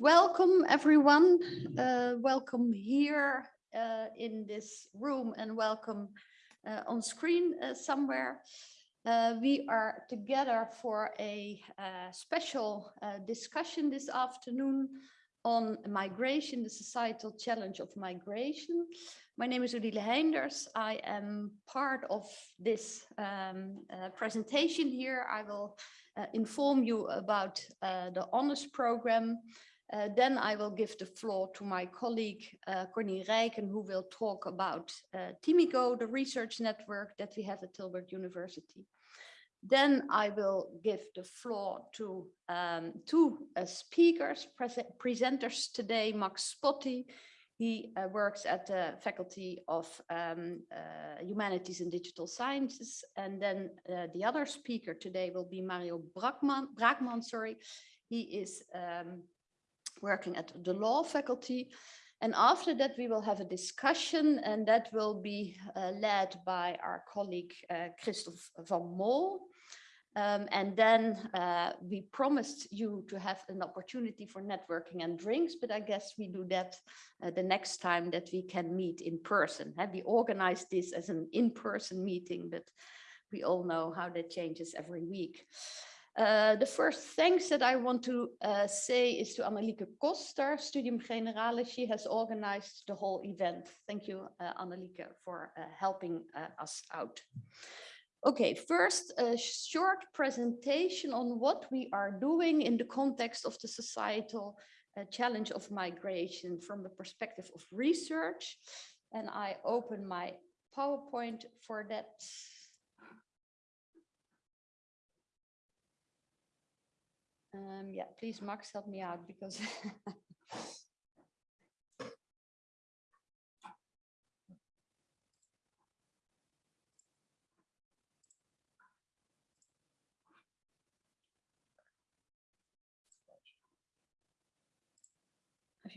Welcome everyone. Uh, welcome here uh, in this room and welcome uh, on screen uh, somewhere. Uh, we are together for a uh, special discussion this afternoon on migration, the societal challenge of migration. My name is Odile Heynders. I am part of this um, uh, presentation here. I will uh, inform you about uh, the honors program. Uh, then I will give the floor to my colleague uh, Conny Rijken, who will talk about uh, Timico, the research network that we have at Tilburg University. Then I will give the floor to um, two uh, speakers, presenters today, Max Spotti. He uh, works at the Faculty of um, uh, Humanities and Digital Sciences. And then uh, the other speaker today will be Mario Braakman, Braakman sorry. He is um, working at the law faculty and after that, we will have a discussion and that will be uh, led by our colleague uh, Christophe van Mol. Um, and then uh, we promised you to have an opportunity for networking and drinks, but I guess we do that uh, the next time that we can meet in person. Uh, we organized this as an in-person meeting, but we all know how that changes every week. Uh, the first thanks that I want to uh, say is to Annelieke Koster, Studium Generale. She has organized the whole event. Thank you, uh, Annelieke, for uh, helping uh, us out. Okay, first, a short presentation on what we are doing in the context of the societal challenge of migration from the perspective of research. And I open my PowerPoint for that. Um, yeah, please, Max, help me out because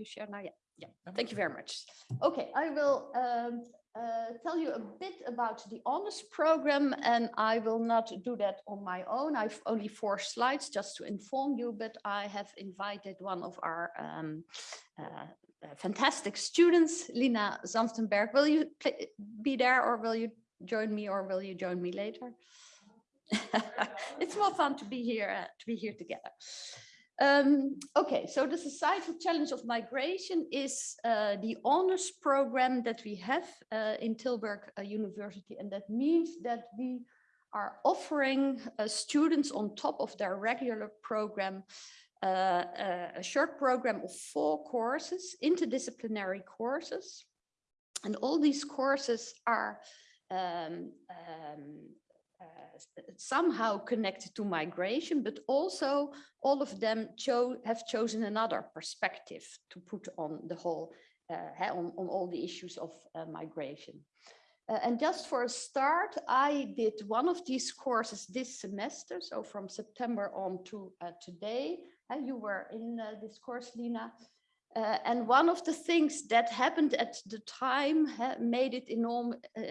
Shared now? Yeah, yeah. Thank you very much. Okay, I will um, uh, tell you a bit about the honors program and I will not do that on my own. I've only four slides just to inform you, but I have invited one of our um, uh, uh fantastic students, Lina Zanftenberg. Will you be there or will you join me or will you join me later? it's more fun to be here, uh, to be here together. Um, okay, so the societal challenge of migration is uh, the honors program that we have uh, in Tilburg uh, University. And that means that we are offering uh, students on top of their regular program uh, uh, a short program of four courses, interdisciplinary courses. And all these courses are um, um, somehow connected to migration, but also all of them cho have chosen another perspective to put on the whole, uh, on, on all the issues of uh, migration. Uh, and just for a start, I did one of these courses this semester, so from September on to uh, today. Uh, you were in this course, Lina. Uh, and one of the things that happened at the time uh, made it enorm uh,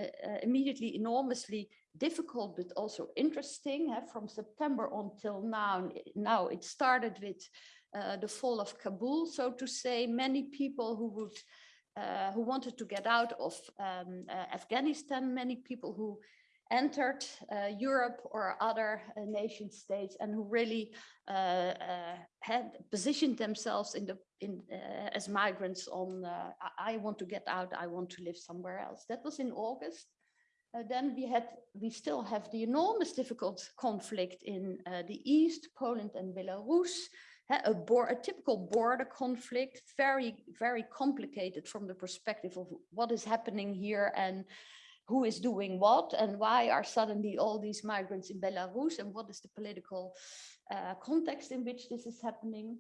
immediately enormously difficult, but also interesting. Uh, from September until now, now it started with uh, the fall of Kabul, so to say, many people who would uh, who wanted to get out of um, Afghanistan, many people who entered uh, Europe or other uh, nation states and who really uh, had positioned themselves in the in as migrants on I want to get out, I want to live somewhere else. That was in August. Uh, then we had we still have the enormous difficult conflict in uh, the east poland and belarus a, a, typical border conflict very very complicated from the perspective of what is happening here and who is doing what and why are suddenly all these migrants in belarus and what is the political uh, context in which this is happening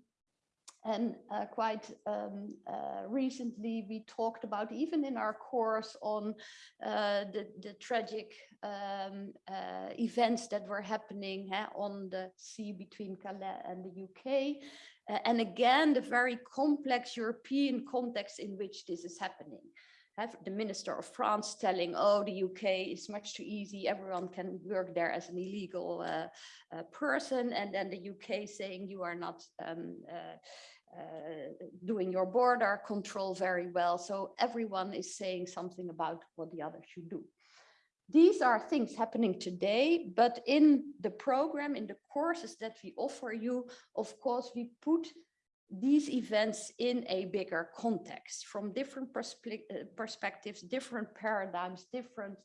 and uh, quite um, uh, recently, we talked about, even in our course on uh, the, the tragic um, uh, events that were happening on the sea between Calais and the UK. Uh, and again, the very complex European context in which this is happening. Have the minister of France telling, oh, the UK is much too easy. Everyone can work there as an illegal uh, uh, person. And then the UK saying you are not um, uh, uh, doing your border control very well. So everyone is saying something about what the other should do. These are things happening today, but in the program, in the courses that we offer you, of course, we put these events in a bigger context from different perspe uh, perspectives, different paradigms, different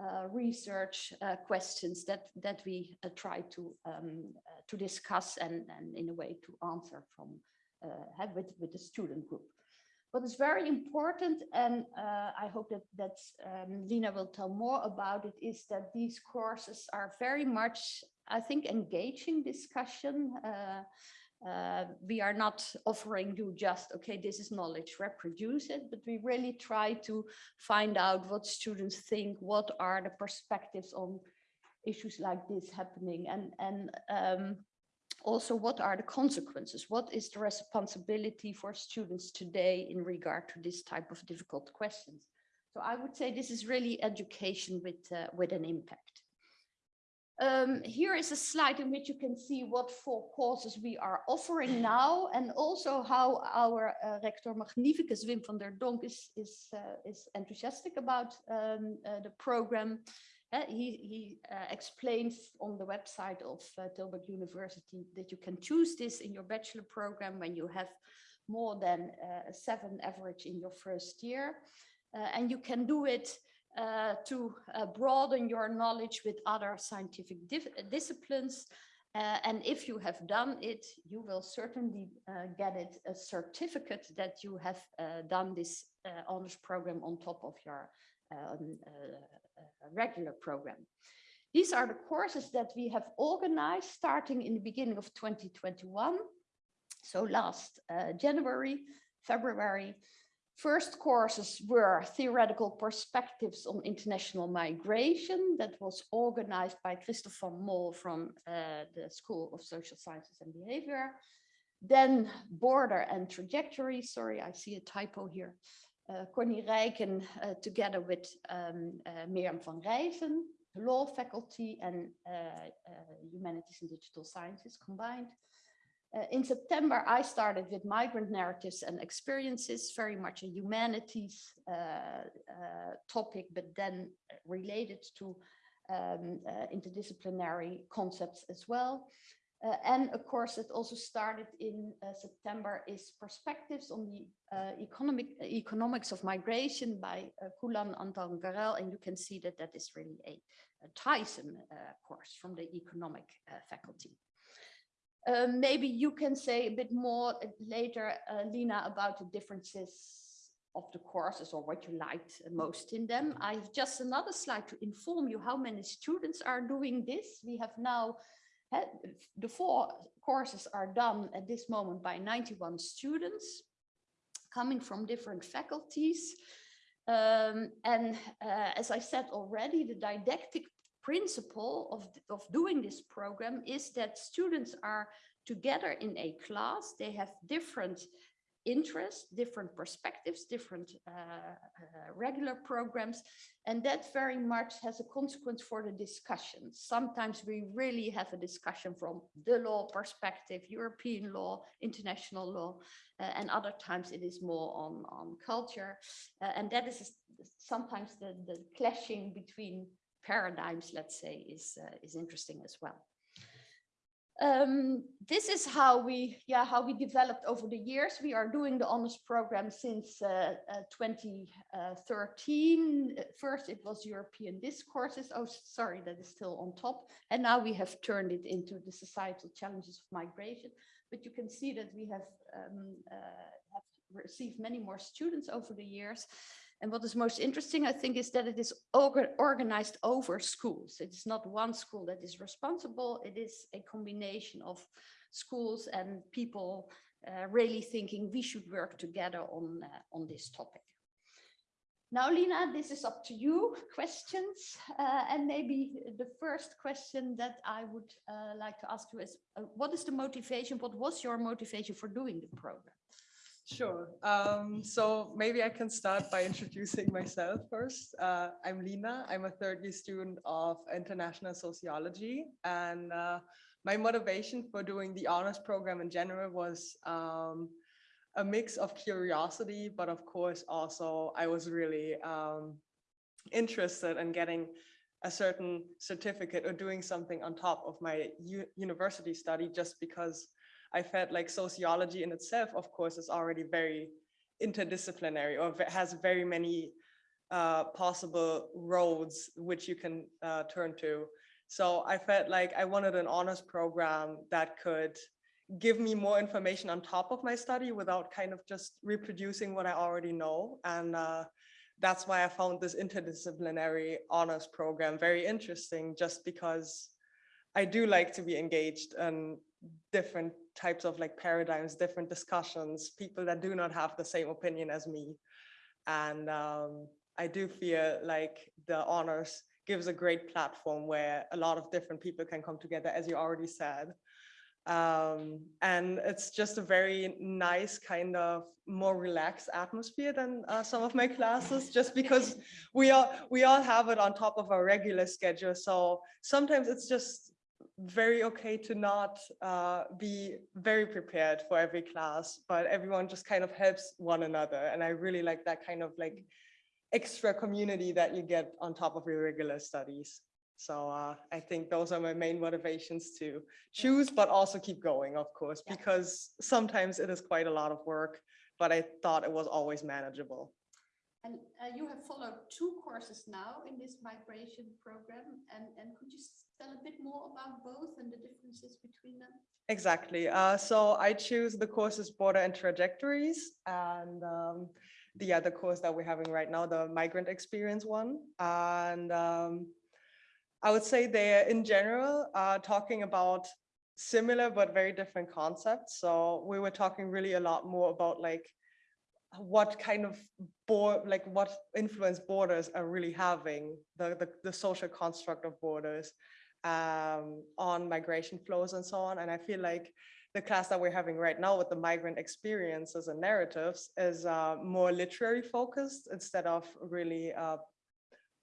uh, research uh, questions that that we uh, try to um, uh, to discuss and, and in a way to answer from uh, with with the student group. What is very important, and I hope that that um, Lina will tell more about it, is that these courses are very much, I think, engaging discussion. Uh, we are not offering you just, okay, this is knowledge, reproduce it, but we really try to find out what students think, what are the perspectives on issues like this happening and, and um, also what are the consequences? What is the responsibility for students today in regard to this type of difficult questions? So I would say this is really education with, uh, with an impact. Um, here is a slide in which you can see what four courses we are offering now and also how our uh, rector magnificus Wim van der Donk is, is, uh, is enthusiastic about um, uh, the program. Uh, he he uh, explains on the website of uh, Tilburg University that you can choose this in your bachelor program when you have more than seven average in your first year. and you can do it uh, to uh, broaden your knowledge with other scientific disciplines. Uh, and if you have done it, you will certainly uh, get it a certificate that you have uh, done this uh, honors program on top of your um, regular program. These are the courses that we have organized starting in the beginning of 2021. So last January, February, First courses were theoretical perspectives on international migration that was organized by Christophe van Mol from uh, the School of Social Sciences and Behavior. Then border and trajectory, sorry, I see a typo here. Uh, Conny Rijken uh, together with um, uh, Mirjam van Reisen, law faculty and uh, uh, humanities and digital sciences combined. Uh, in September, I started with migrant narratives and experiences, very much a humanities uh, uh, topic, but then related to um, uh, interdisciplinary concepts as well. Uh, and a course that also started in uh, September is Perspectives on the economic Economics of Migration by Kulan Anton Garel. And you can see that that is really a, a TiSEM course from the economic faculty. Um, maybe you can say a bit more later, uh, Lina, about the differences of the courses or what you liked most in them. I have just another slide to inform you how many students are doing this. We have now, had, the four courses are done at this moment by 91 students coming from different faculties. Um, and uh, as I said already, the didactic principle of, of doing this program is that students are together in a class. They have different interests, different perspectives, different uh, uh, regular programs. And that very much has a consequence for the discussion. Sometimes we really have a discussion from the law perspective, European law, international law, uh, and other times it is more on, on culture. Uh, and that is sometimes the, the clashing between paradigms, let's say, is, uh, is interesting as well. Um, this is how we, yeah, how we developed over the years. We are doing the honors program since uh, uh, 2013. First, it was European discourses. Oh, sorry, that is still on top. And now we have turned it into the societal challenges of migration. But you can see that we have, um, uh, have received many more students over the years. And what is most interesting, I think, is that it is organized over schools. It's not one school that is responsible. It is a combination of schools and people uh, really thinking we should work together on, uh, on this topic. Now, Lina, this is up to you, questions. Uh, and maybe the first question that I would uh, like to ask you is, uh, what is the motivation? What was your motivation for doing the program? Sure. Um, so maybe I can start by introducing myself first. Uh, I'm Lina. I'm a third year student of international sociology. And uh, my motivation for doing the honors program in general was um, a mix of curiosity, but of course also I was really um, interested in getting a certain certificate or doing something on top of my university study just because I felt like sociology in itself, of course, is already very interdisciplinary or has very many uh, possible roads which you can uh, turn to. So I felt like I wanted an honors program that could give me more information on top of my study without kind of just reproducing what I already know. And uh, that's why I found this interdisciplinary honors program very interesting, just because I do like to be engaged in different types of like paradigms, different discussions, people that do not have the same opinion as me. And um, I do feel like the honors gives a great platform where a lot of different people can come together, as you already said. Um, and it's just a very nice kind of more relaxed atmosphere than uh, some of my classes, just because we all we all have it on top of our regular schedule. So sometimes it's just very okay to not uh, be very prepared for every class, but everyone just kind of helps one another. And I really like that kind of like extra community that you get on top of your regular studies. So uh, I think those are my main motivations to choose, but also keep going, of course, because sometimes it is quite a lot of work, but I thought it was always manageable. And uh, you have followed two courses now in this migration program. And, and could you tell a bit more about both and the differences between them? Exactly. Uh, so I choose the courses Border and Trajectories and um, the other course that we're having right now, the Migrant Experience one. And um, I would say they're in general uh, talking about similar but very different concepts. So we were talking really a lot more about like what kind of board, like what influence borders are really having, the, the, the social construct of borders um, on migration flows and so on. And I feel like the class that we're having right now with the migrant experiences and narratives is uh, more literary focused instead of really uh,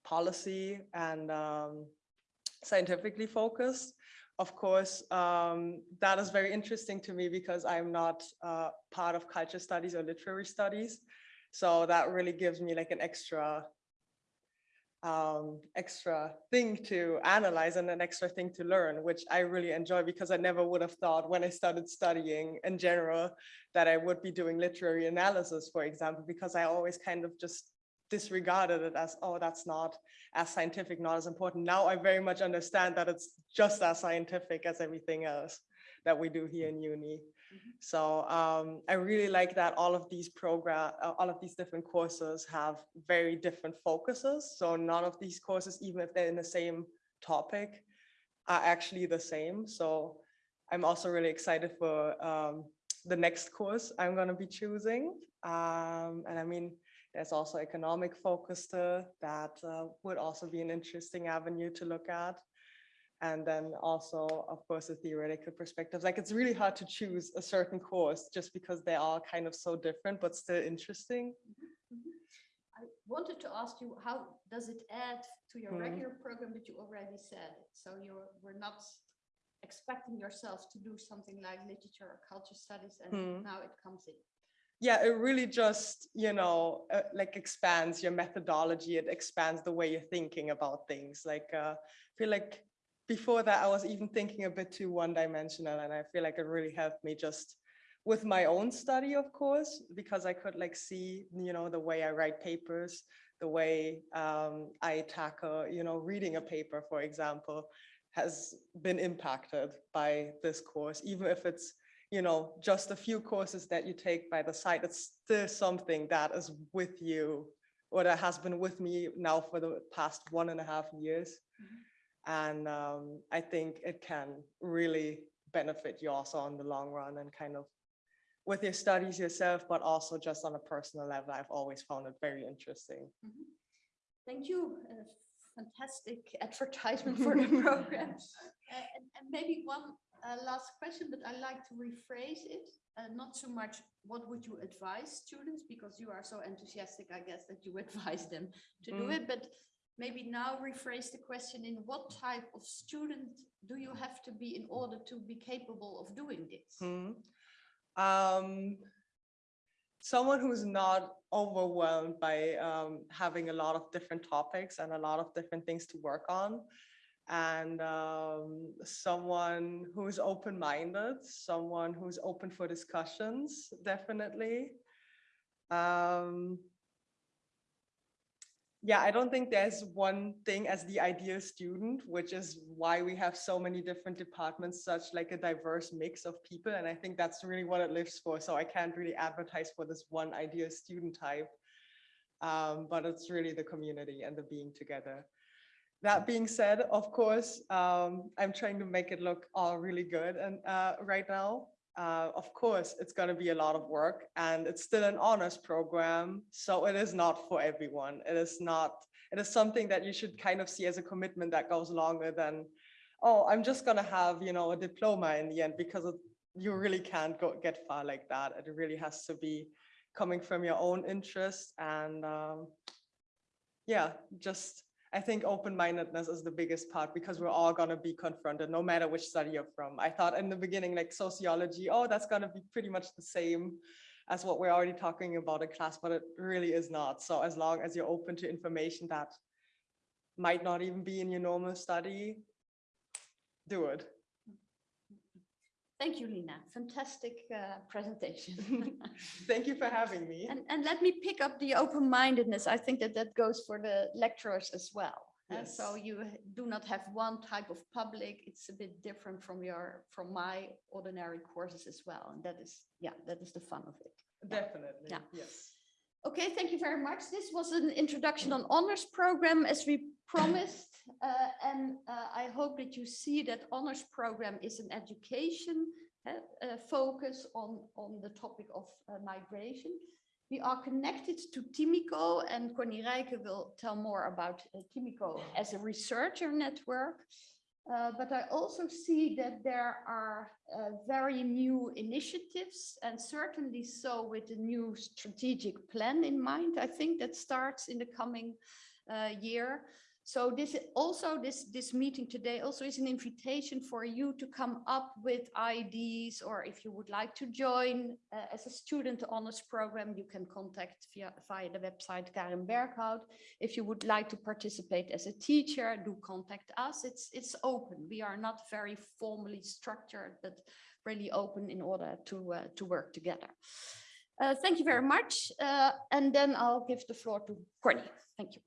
policy and um, scientifically focused. Of course, um, that is very interesting to me because I'm not uh, part of culture studies or literary studies. So that really gives me like an extra um, extra thing to analyze and an extra thing to learn, which I really enjoy because I never would have thought when I started studying in general that I would be doing literary analysis, for example, because I always kind of just disregarded it as, oh, that's not as scientific, not as important. Now I very much understand that it's just as scientific as everything else that we do here in uni. Mhm. So um, I really like that all of these program, uh, all of these different courses have very different focuses. So none of these courses, even if they're in the same topic, are actually the same. So I'm also really excited for um, the next course I'm going to be choosing. Um, and I mean, there's also economic focus to that uh, would also be an interesting avenue to look at. And then also, of course, the theoretical perspectives. Like it's really hard to choose a certain course just because they are kind of so different, but still interesting. Mhm. I wanted to ask you, how does it add to your Hmm. regular program that you already said? So you're, we're not expecting yourself to do something like literature or culture studies and Hmm. now it comes in. Yeah, it really just, you know, uh, like expands your methodology. It expands the way you're thinking about things. Like, uh, I feel like before that, I was even thinking a bit too one dimensional. And I feel like it really helped me just with my own study, of course, because I could like see, you know, the way I write papers, the way um, I tackle, you know, reading a paper, for example, has been impacted by this course, even if it's you know, just a few courses that you take by the side, it's still something that is with you or that has been with me now for the past one and a half years. And um, I think it can really benefit you also in the long run and kind of with your studies yourself, but also just on a personal level, I've always found it very interesting. Mhm. Thank you. uh, Fantastic advertisement for the program. Uh, And and maybe one uh, last question, but I like to rephrase it, uh, not so much what would you advise students? Because you are so enthusiastic, I guess, that you advise them to do Mm. it. But maybe now rephrase the question in what type of student do you have to be in order to be capable of doing this? Hmm. Um, someone who's not overwhelmed by um, having a lot of different topics and a lot of different things to work on. And um, someone who's open-minded, someone who's open for discussions, definitely. Um, yeah, I don't think there's one thing as the ideal student, which is why we have so many different departments, such like a diverse mix of people. And I think that's really what it lives for. So I can't really advertise for this one ideal student type. Um, but it's really the community and the being together. That being said, of course, um, I'm trying to make it look all really good and uh, right now. Uh, of course, it's going to be a lot of work and it's still an honors program. So it is not for everyone. It is not, it is something that you should kind of see as a commitment that goes longer than, oh, I'm just going to have, you know, a diploma in the end because it, you really can't go get far like that. It really has to be coming from your own interest and um, yeah, just I think open-mindedness is the biggest part because we're all going to be confronted no matter which study you're from. I thought in the beginning, like sociology, oh, that's going to be pretty much the same as what we're already talking about in class, but it really is not. So as long as you're open to information that might not even be in your normal study, do it. Thank you, Lina. Fantastic uh, presentation. Thank you for having me. And, and let me pick up the open-mindedness. I think that that goes for the lecturers as well. Uh, so you do not have one type of public. It's a bit different from your, from my ordinary courses as well. And that is, yeah, that is the fun of it. Definitely, Yeah. yes. Okay, thank you very much. This was an introduction on honors program as we promised. uh, and uh, I hope that you see that honors program is an education uh, uh, focus on, on the topic of uh, migration. We are connected to Timico and Conny Rijke will tell more about uh, Timico as a researcher network. But I also see that there are very new initiatives and certainly so with the new strategic plan in mind. I think that starts in the coming year. So this also this this meeting today also is an invitation for you to come up with ideas or if you would like to join uh, as a student honors program, you can contact via via the website Karen Berghout. If you would like to participate as a teacher, do contact us. It's it's open. We are not very formally structured, but really open in order to uh, to work together. Uh, thank you very much. Uh, and then I'll give the floor to Conny. Thank you.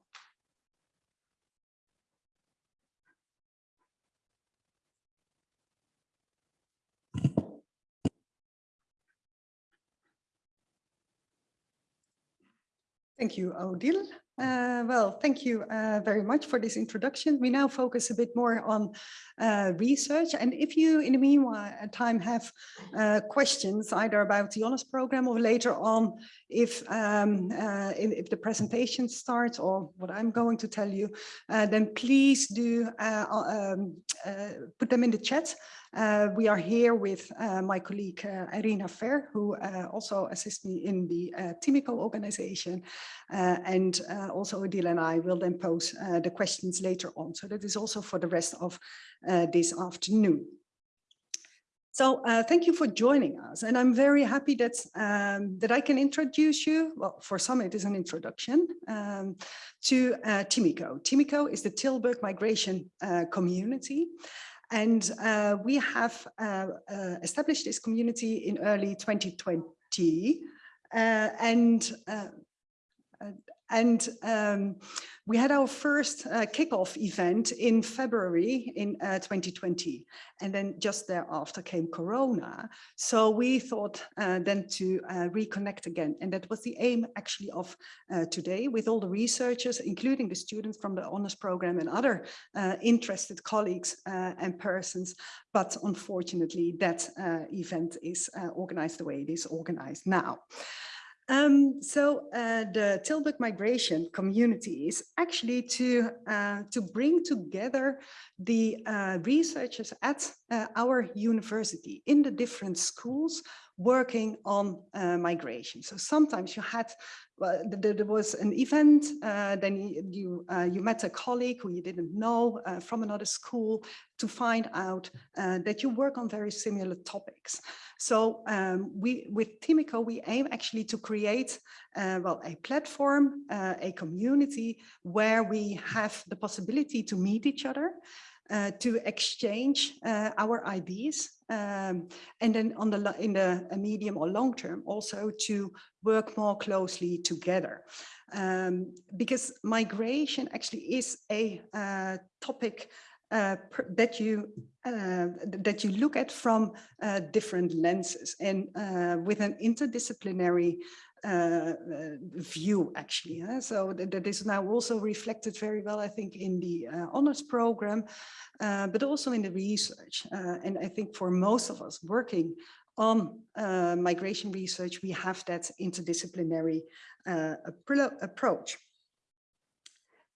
Thank you, Odile. Uh, well, thank you uh, very much for this introduction. We now focus a bit more on uh, research. And if you, in the meanwhile, uh, time have uh, questions either about the honors program or later on, if, um, uh, if, the presentation starts or what I'm going to tell you, then please do um, put them in the chat. Uh, we are here with uh, my colleague uh, Irina Fair, who also assists me in the uh, Timico organization. And also Odile and I will then pose the questions later on. So that is also for the rest of this afternoon. So uh, thank you for joining us. And I'm very happy that, um, that I can introduce you, well, for some it is an introduction, um, to uh, Timico. Timico is the Tilburg migration uh, community. And uh, we have uh, uh, established this community in early 2020. Uh, and uh, and um, we had our first uh, kickoff event in February in uh, 2020. And then just thereafter came Corona. So we thought uh, then to uh, reconnect again. And that was the aim actually of uh, today with all the researchers, including the students from the honors program and other uh, interested colleagues and persons. But unfortunately, that event is organized the way it is organized now. Um, so uh, the Tilburg migration community is actually to, uh, to bring together the uh, researchers at uh, our university in the different schools working on uh, migration. So sometimes you had, well, th- th- there was an event, uh, then you you, uh, you met a colleague who you didn't know uh, from another school to find out uh, that you work on very similar topics. So um, we, with Timico, we aim actually to create, uh, well, a platform, a community where we have the possibility to meet each other, to exchange our ideas, um, and then on the in the uh, medium or long term also to work more closely together. Um, because migration actually is a uh, topic uh, that you uh, that you look at from uh, different lenses and uh, with an interdisciplinary uh, uh, view actually. huh? So that, that is now also reflected very well, I think, in the uh, honors program, uh, but also in the research. Uh, and I think for most of us working on uh, migration research, we have that interdisciplinary appro- approach.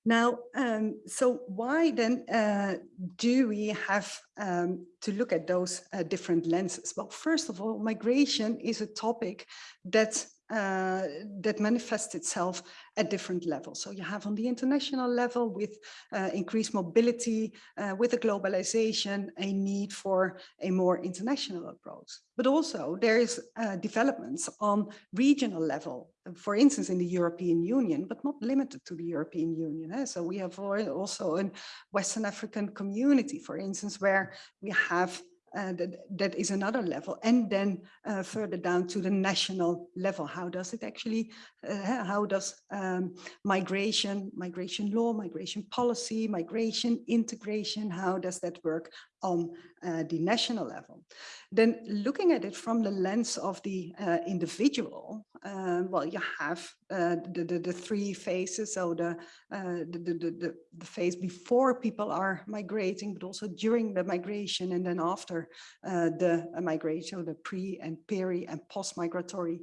Now, um, so why then uh, do we have um, to look at those uh, different lenses? Well, first of all, migration is a topic that uh, that manifests itself at different levels. So you have on the international level with uh, increased mobility, uh, with the globalization, a need for a more international approach. But also there is uh, developments on regional level, for instance, in the European Union, but not limited to the European Union. eh? So we have also a Western African community, for instance, where we have uh, that, that is another level. And then uh, further down to the national level, how does it actually, uh, how does um, migration, migration law, migration policy, migration integration, how does that work on uh, the national level? Then looking at it from the lens of the uh, individual, uh, well, you have uh, the, the, the three phases, so the, uh, the, the, the, the- phase before people are migrating, but also during the migration and then after uh, the migration, so the pre and peri and post-migratory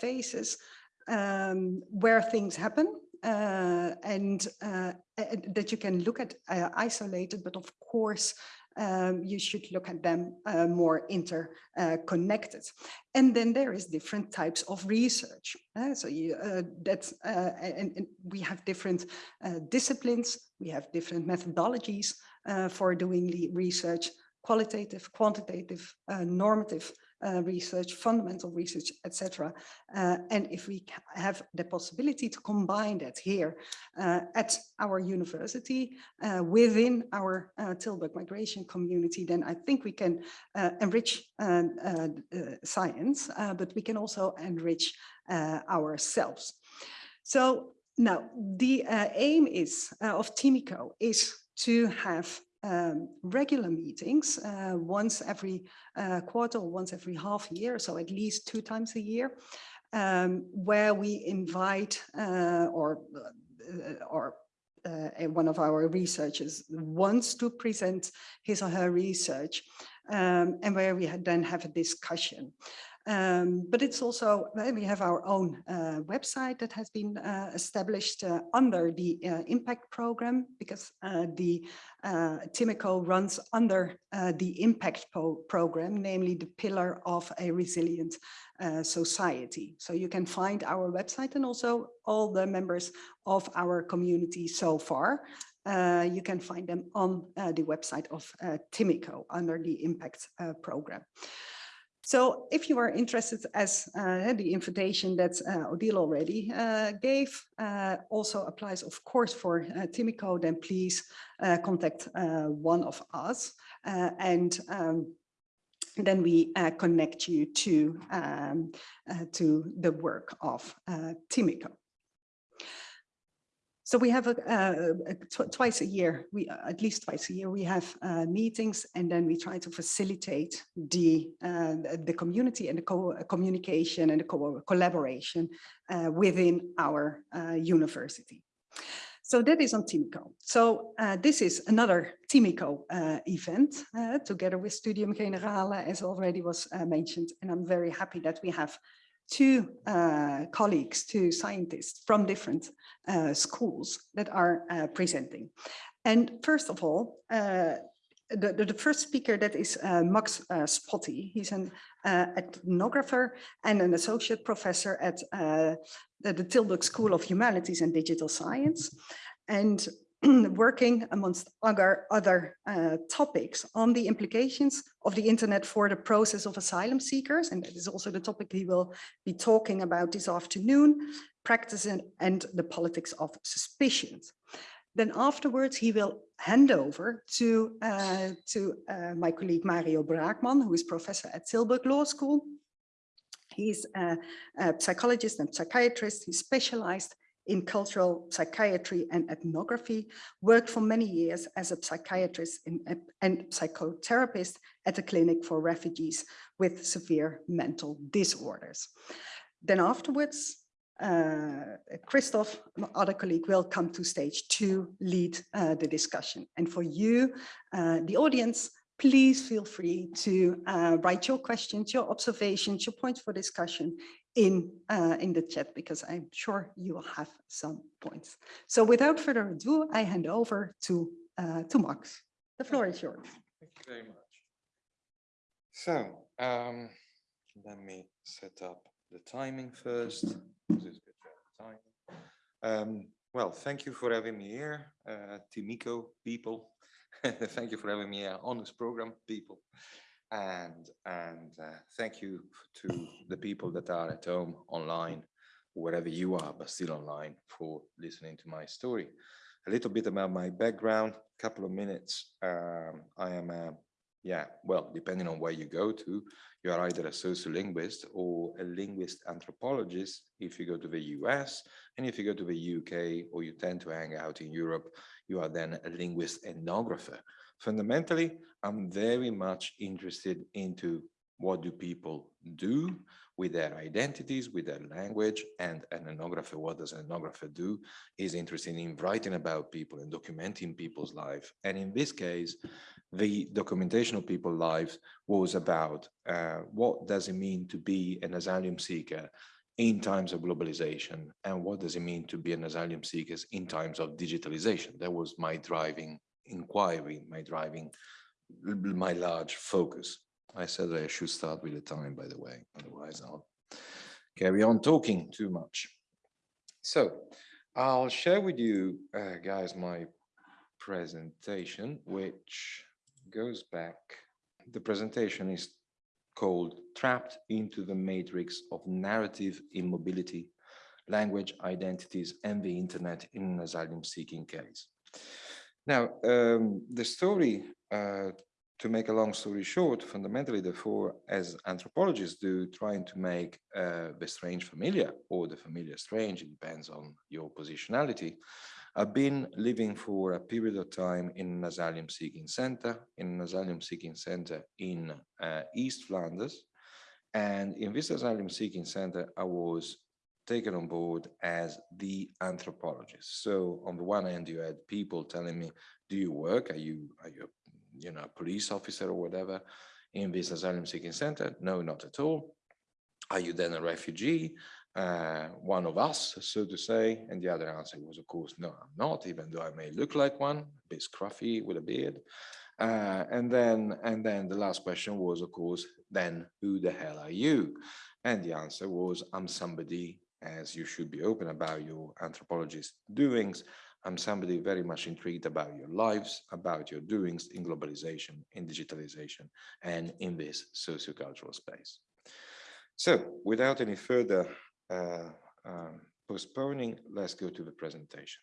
phases, um, where things happen uh, and uh, that you can look at uh, isolated, but of course, um, you should look at them uh, more interconnected. And then there is different types of research. uh, so you, uh, that's, uh, and, and we have different disciplines, we have different methodologies for doing the research, qualitative, quantitative, normative uh, research, fundamental research, etc. Uh, and if we have the possibility to combine that here uh, at our university uh, within our uh, Tilburg migration community, then I think we can enrich science, but we can also enrich ourselves. So now the aim is of Timico is to have um, regular meetings uh, once every uh, quarter or once every half year, so at least two times a year, um, where we invite uh, or uh, or uh, one of our researchers wants to present his or her research um, and where we then have a discussion. Um, but it's also, well, we have our own uh, website that has been uh, established uh, under the uh, impact program because uh, the uh, Timico runs under the impact program, namely the pillar of a resilient society. So you can find our website and also all the members of our community so far. You can find them on the website of Timico under the impact program. So if you are interested, as uh, the invitation that uh, Odile already uh, gave uh, also applies, of course, for uh, Timico, then please uh, contact one of us and um, then we connect you to, um, to the work of Timico. So we have a, uh, a tw- twice a year, we uh, at least twice a year, we have uh, meetings, and then we try to facilitate the uh, the- community and the co- communication and the co- collaboration uh, within our uh, university. So that is on Timico. So uh, this is another Timico uh, event uh, together with Studium Generale, as already was uh, mentioned, and I'm very happy that we have two uh, colleagues, two scientists from different uh, schools that are uh, presenting. And first of all, uh, the, the, the first speaker that is uh, Max uh, Spotti. He's an ethnographer and an associate professor at the, the Tilburg School of Humanities and Digital Science. And working amongst other, other uh, topics on the implications of the internet for the process of asylum seekers. And that is also the topic he will be talking about this afternoon, practice and, and the politics of suspicions. Then afterwards, he will hand over to, uh, to uh, my colleague Mario Braakman, who is professor at Tilburg Law School. He's a, a psychologist and psychiatrist. He specialized in cultural psychiatry and ethnography, worked for many years as a psychiatrist and psychotherapist at a clinic for refugees with severe mental disorders. Then afterwards, uh, Christoph, other colleague, will come to stage to lead uh, the discussion. And for you, uh, the audience, please feel free to uh, write your questions, your observations, your points for discussion in, uh, in the chat, because I'm sure you will have some points. So without further ado, I hand over to, uh, to Max. The floor is yours. Thank you very much. So, um, let me set up the timing first. Um, well, thank you for having me here, uh, Timico people. thank you for having me here on this program, people. And, and uh, thank you to the people that are at home online, wherever you are, but still online for listening to my story. A little bit about my background, a couple of minutes. Um, I am a yeah, well, depending on where you go to, you are either a sociolinguist or a linguist anthropologist if you go to the US. And if you go to the UK or you tend to hang out in Europe, you are then a linguist ethnographer. Fundamentally, I'm very much interested into what do people do with their identities, with their language, and an ethnographer, what does an ethnographer do, is interested in writing about people and documenting people's life. And in this case, the documentation of people's lives was about uh, what does it mean to be an asylum seeker in times of globalization and what does it mean to be an asylum seeker in times of digitalization. That was my driving inquiry, my driving, my large focus. I said I should start with the time, by the way, otherwise I'll carry on talking too much. So I'll share with you uh, guys my presentation, which goes back, the presentation is called Trapped into the Matrix of Narrative Immobility, Language, Identities, and the Internet in an Asylum Seeking Case. Now, um, the story, uh, to make a long story short, fundamentally, therefore, as anthropologists do, trying to make uh, the strange familiar or the familiar strange, it depends on your positionality, I've been living for a period of time in an asylum seeking center, in an asylum seeking center in uh, East Flanders. And in this asylum seeking center, I was taken on board as the anthropologist. So on the one hand, you had people telling me, do you work? Are you, are you, you know, a police officer or whatever in this asylum seeking center? No, not at all. Are you then a refugee? uh, one of us, so to say? And the other answer was, of course, no, I'm not, even though I may look like one, a bit scruffy with a beard. Uh, and then, and then the last question was, of course, then who the hell are you? And the answer was, I'm somebody, as you should be open about your anthropologist doings, I'm somebody very much intrigued about your lives, about your doings in globalization, in digitalization, and in this sociocultural space. So without any further uh, um, postponing, let's go to the presentation.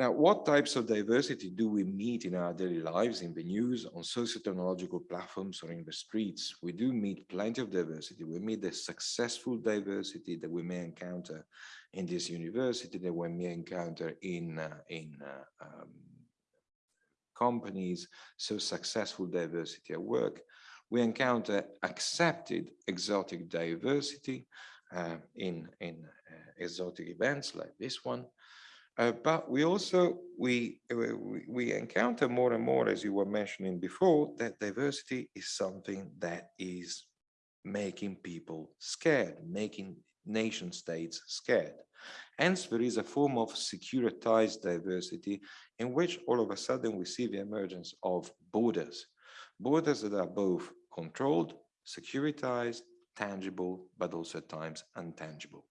Now, what types of diversity do we meet in our daily lives, in the news, on socio-technological platforms, or in the streets? We do meet plenty of diversity. We meet the successful diversity that we may encounter in this university, that we may encounter in, uh, in uh, um, companies, so successful diversity at work. We encounter accepted exotic diversity, uh, in, in uh, exotic events like this one. Uh, but we also, we, we, we encounter more and more, as you were mentioning before, that diversity is something that is making people scared, making nation states scared. Hence, there is a form of securitized diversity in which all of a sudden we see the emergence of borders, borders that are both controlled, securitized, tangible, but also at times untangible.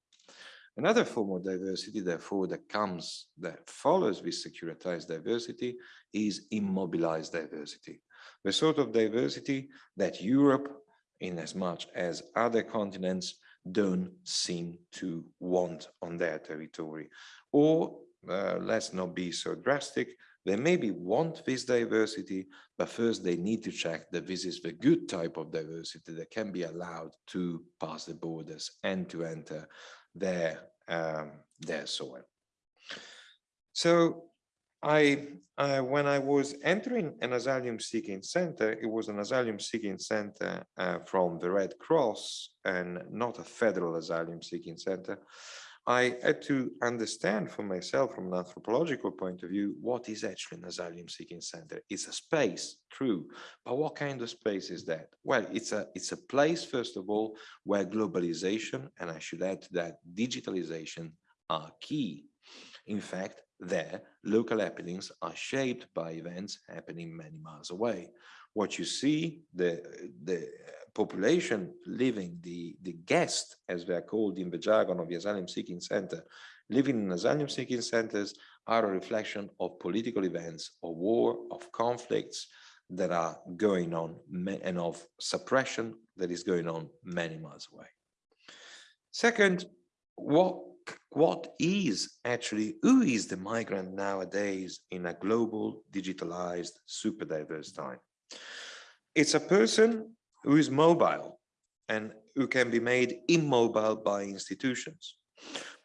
Another form of diversity, therefore, that comes, that follows this securitized diversity is immobilized diversity. The sort of diversity that Europe, in as much as other continents, don't seem to want on their territory. Or uh, let's not be so drastic, they maybe want this diversity, but first they need to check that this is the good type of diversity that can be allowed to pass the borders and to enter their, um, their soil. So I, uh, when I was entering an asylum seeking center, it was an asylum seeking center uh, from the Red Cross and not a federal asylum seeking center. I had to understand for myself from an anthropological point of view, what is actually an asylum seeking center? It's a space, true, but what kind of space is that? Well, it's a, it's a place, first of all, where globalization, and I should add to that digitalization are key. In fact, there, local happenings are shaped by events happening many miles away. What you see, the, the population living, the, the guest, as they are called in the jargon of the asylum seeking center, living in asylum seeking centers are a reflection of political events, of war, of conflicts that are going on and of suppression that is going on many miles away. Second, what what is actually, who is the migrant nowadays in a global, digitalized, super diverse time? It's a person who is mobile and who can be made immobile by institutions.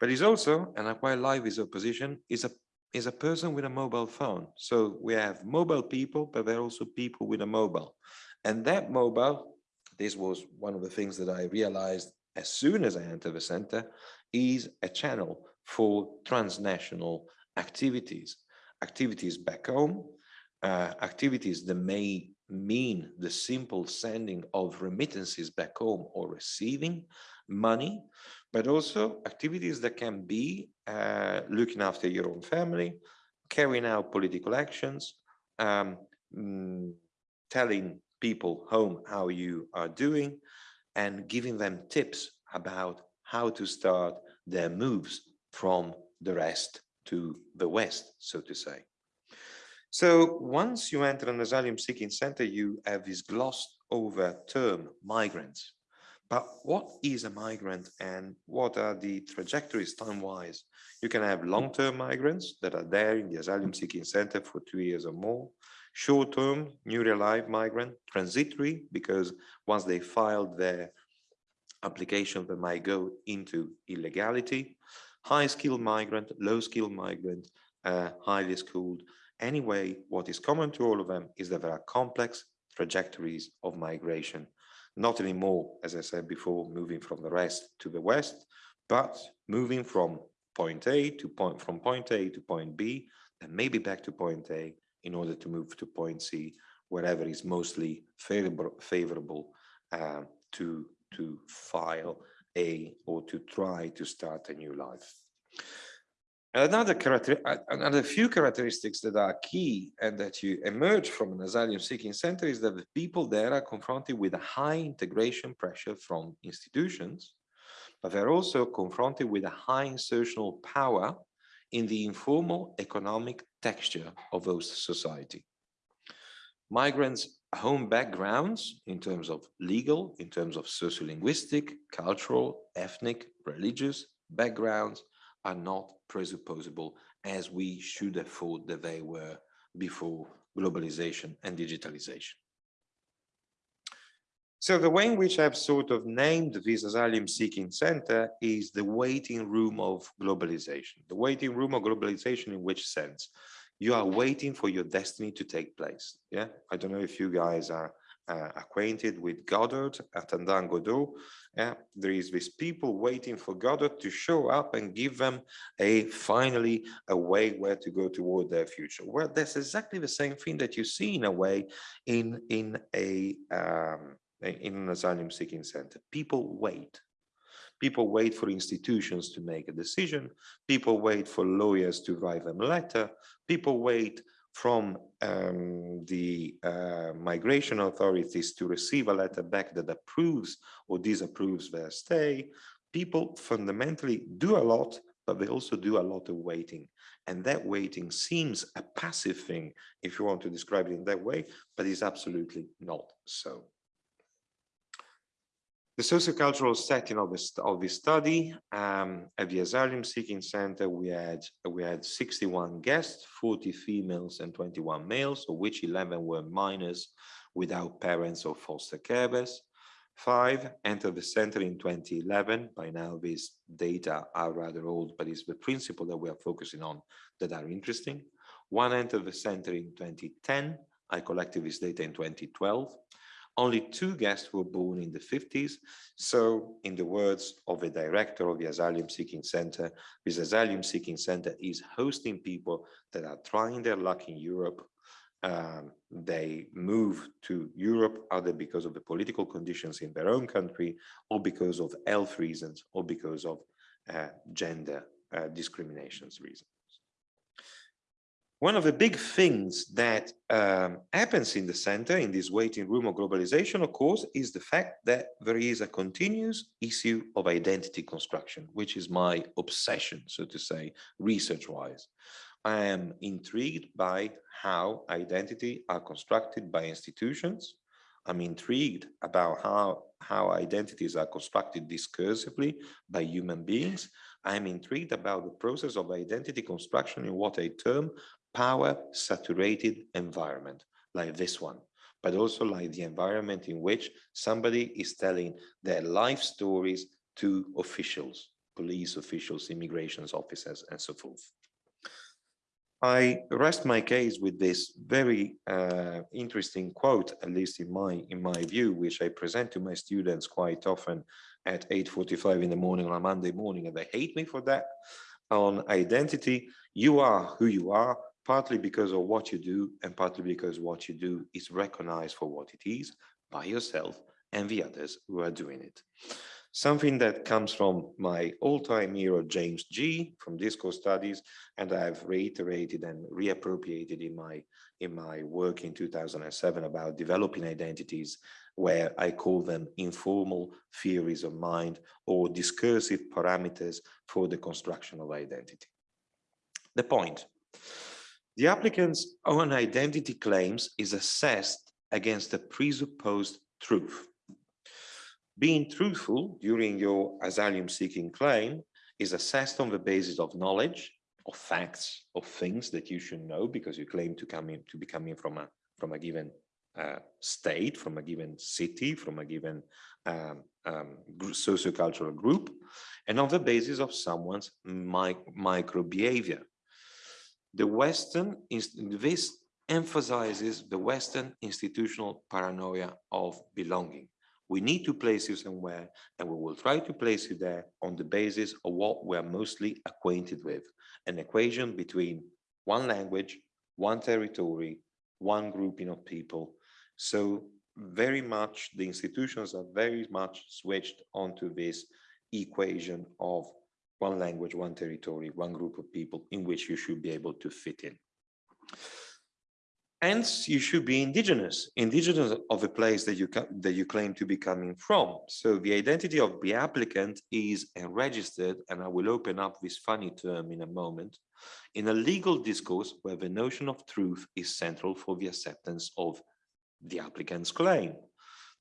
But he's also, and I quite like this opposition, is a is a person with a mobile phone. So we have mobile people, but there are also people with a mobile. And that mobile, this was one of the things that I realized as soon as I entered the center, is a channel for transnational activities, activities back home, uh, activities that may mean the simple sending of remittances back home or receiving money, but also activities that can be uh, looking after your own family, carrying out political actions, um, mm, telling people home how you are doing, and giving them tips about how to start their moves from the rest to the west, so to say. So once you enter an asylum seeking center, you have this glossed over term, migrants. But what is a migrant and what are the trajectories time-wise? You can have long-term migrants that are there in the asylum seeking center for two years or more, short-term, newly arrived migrant, transitory, because once they filed their application they might go into illegality, high skilled migrant, low skilled migrant, uh, highly schooled. Anyway, what is common to all of them is that there are complex trajectories of migration, not anymore, as I said before, moving from the rest to the west, but moving from point A to point from point A to point B, and maybe back to point A in order to move to point C, wherever is mostly favorable, favorable uh, to to file a or to try to start a new life. Another another few characteristics that are key and that you emerge from an asylum seeking center is that the people there are confronted with a high integration pressure from institutions, but they're also confronted with a high insertional power in the informal economic texture of host society. Migrants home backgrounds in terms of legal, in terms of sociolinguistic, cultural, ethnic, religious backgrounds are not presupposable as we should have thought that they were before globalization and digitalization. So the way in which I've sort of named this asylum seeking center is the waiting room of globalization. The waiting room of globalization in which sense? you are waiting for your destiny to take place. Yeah, I don't know if you guys are uh, acquainted with Godot at Andan Godot. Yeah, there is these people waiting for Godot to show up and give them a finally a way where to go toward their future. Well, that's exactly the same thing that you see in a way in in a um, in an asylum seeking center. People wait People wait for institutions to make a decision. People wait for lawyers to write them a letter. People wait from um, the uh, migration authorities to receive a letter back that approves or disapproves their stay. People fundamentally do a lot, but they also do a lot of waiting. And that waiting seems a passive thing, if you want to describe it in that way, but is absolutely not so. The sociocultural setting of this of this study um, at the Asylum Seeking Center, we had we had 61 guests, 40 females and 21 males, of which 11 were minors without parents or foster carers. Five entered the center in 2011. By now, these data are rather old, but it's the principle that we are focusing on that are interesting. One entered the center in 2010. I collected this data in 2012. Only two guests were born in the 50s. So in the words of the director of the Asylum Seeking Center, this Asylum Seeking Center is hosting people that are trying their luck in Europe. Um, they move to Europe either because of the political conditions in their own country or because of health reasons or because of uh, gender uh, discriminations reasons. One of the big things that um, happens in the center in this waiting room of globalization, of course, is the fact that there is a continuous issue of identity construction, which is my obsession, so to say, research-wise. I am intrigued by how identity are constructed by institutions. I'm intrigued about how, how identities are constructed discursively by human beings. I'm intrigued about the process of identity construction in what I term power saturated environment like this one, but also like the environment in which somebody is telling their life stories to officials, police officials, immigration officers, and so forth. I rest my case with this very uh, interesting quote, at least in my in my view, which I present to my students quite often at 8.45 in the morning on a Monday morning, and they hate me for that. On identity, you are who you are, partly because of what you do and partly because what you do is recognized for what it is by yourself and the others who are doing it. Something that comes from my all-time hero, James Gee, from Discourse Studies, and I've reiterated and reappropriated in my, in my work in 2007 about developing identities, where I call them informal theories of mind or discursive parameters for the construction of identity. The point, the applicant's own identity claims is assessed against a presupposed truth. Being truthful during your asylum seeking claim is assessed on the basis of knowledge, of facts, of things that you should know because you claim to come in to be coming from a from a given uh, state, from a given city, from a given um, um, sociocultural group, and on the basis of someone's mi micro behavior, the Western, this emphasizes the Western institutional paranoia of belonging. We need to place you somewhere and we will try to place you there on the basis of what we're mostly acquainted with, an equation between one language, one territory, one grouping of people. So very much the institutions are very much switched onto this equation of one language, one territory, one group of people in which you should be able to fit in. Hence, you should be indigenous, indigenous of a place that you that you claim to be coming from. So the identity of the applicant is registered, and I will open up this funny term in a moment, in a legal discourse where the notion of truth is central for the acceptance of the applicant's claim.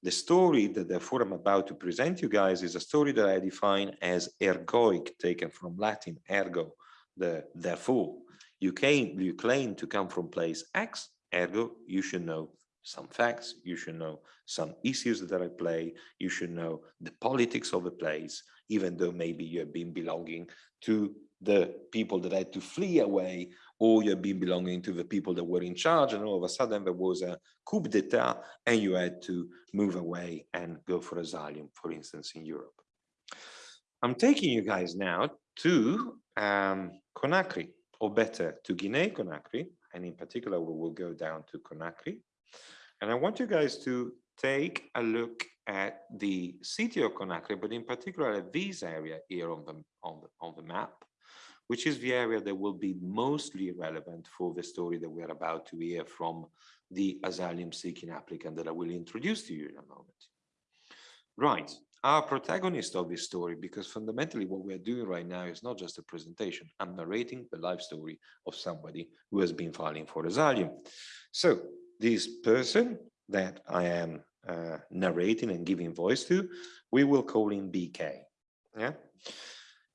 The story that therefore I'm about to present you guys is a story that I define as ergoic, taken from Latin, ergo, the therefore. You, came, you claim to come from place X, ergo, you should know some facts, you should know some issues that at play, you should know the politics of the place, even though maybe you have been belonging to the people that had to flee away or you've been belonging to the people that were in charge and all of a sudden there was a coup d'etat and you had to move away and go for asylum, for instance, in Europe. I'm taking you guys now to um, Conakry, or better, to Guinea-Conakry, and in particular, we will go down to Conakry. And I want you guys to take a look at the city of Conakry, but in particular at this area here on the, on the, on the map, which is the area that will be mostly relevant for the story that we're about to hear from the asylum seeking applicant that I will introduce to you in a moment. Right, our protagonist of this story, because fundamentally what we're doing right now is not just a presentation, I'm narrating the life story of somebody who has been filing for asylum. So this person that I am uh, narrating and giving voice to, we will call him BK. Yeah.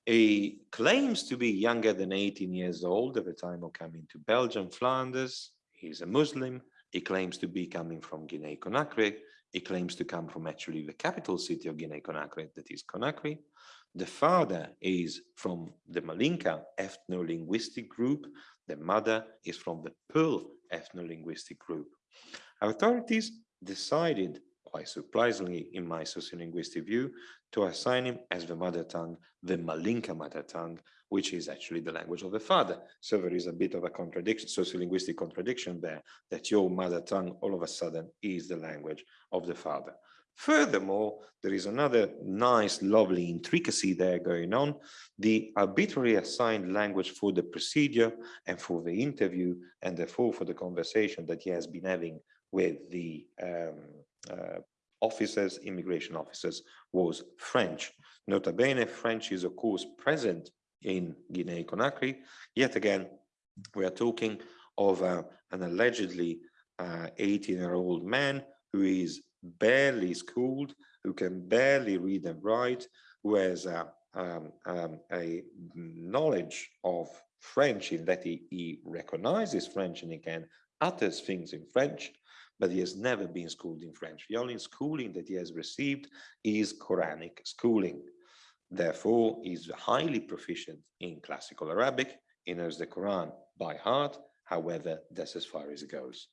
He claims to be younger than 18 years old at the time of coming to Belgium, Flanders. He's a Muslim. He claims to be coming from Guinea-Conakry. He claims to come from actually the capital city of Guinea-Conakry, that is Conakry. The father is from the Malinke ethno-linguistic group. The mother is from the Peul ethno-linguistic group. Authorities decided, quite surprisingly in my sociolinguistic view, to assign him as the mother tongue, the Malinke mother tongue, which is actually the language of the father. So there is a bit of a contradiction, sociolinguistic contradiction there, that your mother tongue all of a sudden is the language of the father. Furthermore, there is another nice, lovely intricacy there going on. The arbitrarily assigned language for the procedure and for the interview, and therefore for the conversation that he has been having with the um, uh, officers, immigration officers, was French. Nota bene, French is of course present in Guinea-Conakry. Yet again, we are talking of uh, an allegedly 18-year-old uh, man who is barely schooled, who can barely read and write, who has a, um, um, a knowledge of French in that he, he recognizes French and he can utters things in French, but he has never been schooled in French. The only schooling that he has received is Quranic schooling. Therefore, he's highly proficient in classical Arabic. He knows the Quran by heart. However, that's as far as it goes.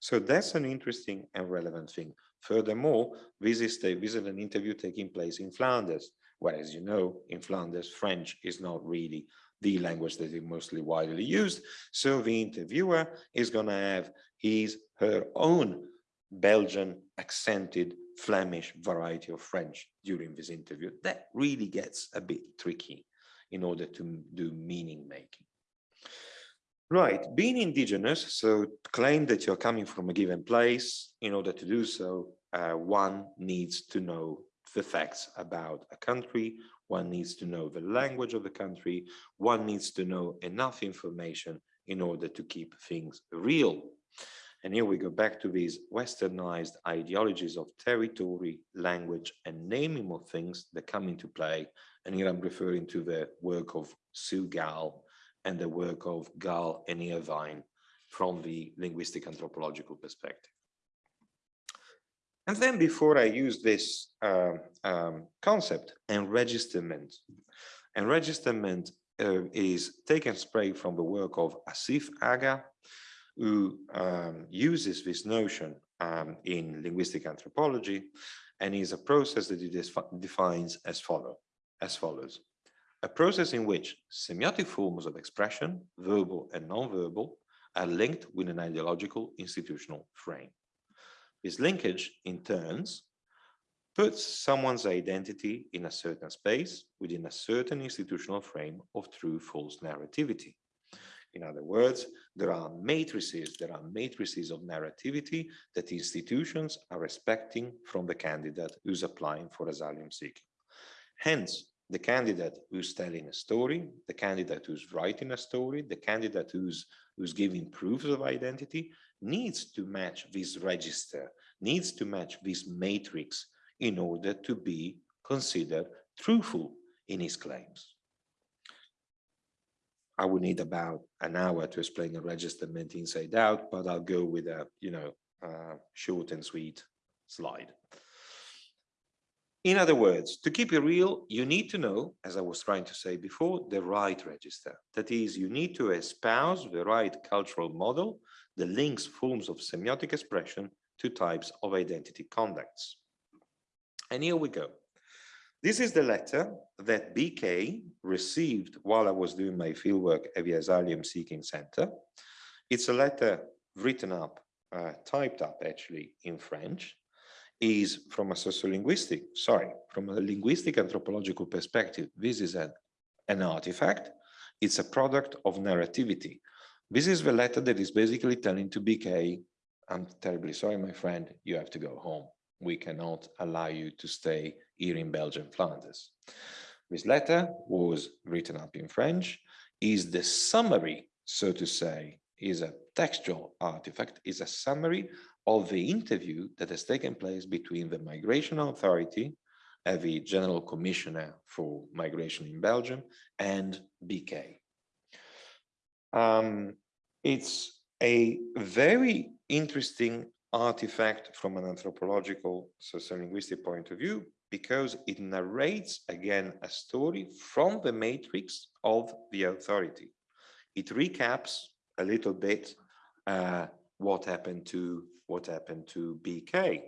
So that's an interesting and relevant thing. Furthermore, this is, the, this is an interview taking place in Flanders, where, as you know, in Flanders, French is not really the language that is mostly widely used. So the interviewer is going to have his, her own Belgian accented Flemish variety of French during this interview. That really gets a bit tricky in order to do meaning making. Right, being indigenous, so claim that you're coming from a given place. In order to do so, uh, one needs to know the facts about a country, one needs to know the language of the country, one needs to know enough information in order to keep things real. And here we go back to these westernized ideologies of territory, language, and naming of things that come into play. And here I'm referring to the work of Sue Gal and the work of Gal and Irvine from the linguistic anthropological perspective. And then before I use this uh, um, concept, enregisterment. Enregisterment uh, is taken straight from the work of Asif Agha, who um, uses this notion um, in linguistic anthropology and is a process that he defines as follow as follows a process in which semiotic forms of expression verbal and non-verbal are linked with an ideological institutional frame this linkage in turns puts someone's identity in a certain space within a certain institutional frame of true false narrativity in other words, there are matrices, there are matrices of narrativity that institutions are expecting from the candidate who's applying for asylum seeking. Hence, the candidate who's telling a story, the candidate who's writing a story, the candidate who's, who's giving proofs of identity needs to match this register, needs to match this matrix in order to be considered truthful in his claims. I would need about an hour to explain enregisterment inside out, but I'll go with a, you know, uh, short and sweet slide. In other words, to keep it real, you need to know, as I was trying to say before, the right register. That is, you need to espouse the right cultural model that links forms of semiotic expression to types of identity conducts. And here we go. This is the letter that BK received while I was doing my fieldwork at the Asylum Seeking Center. It's a letter written up, uh, typed up actually in French. is from a sociolinguistic, sorry, from a linguistic anthropological perspective, this is an, an artifact. It's a product of narrativity. This is the letter that is basically telling to BK, I'm terribly sorry, my friend, you have to go home. We cannot allow you to stay here in Belgium, Flanders. This letter was written up in French, is the summary, so to say, is a textual artifact, is a summary of the interview that has taken place between the Migration Authority, uh, the General Commissioner for Migration in Belgium, and BK. Um, it's a very interesting artifact from an anthropological sociolinguistic point of view because it narrates again a story from the matrix of the authority. It recaps a little bit uh, what happened to what happened to BK.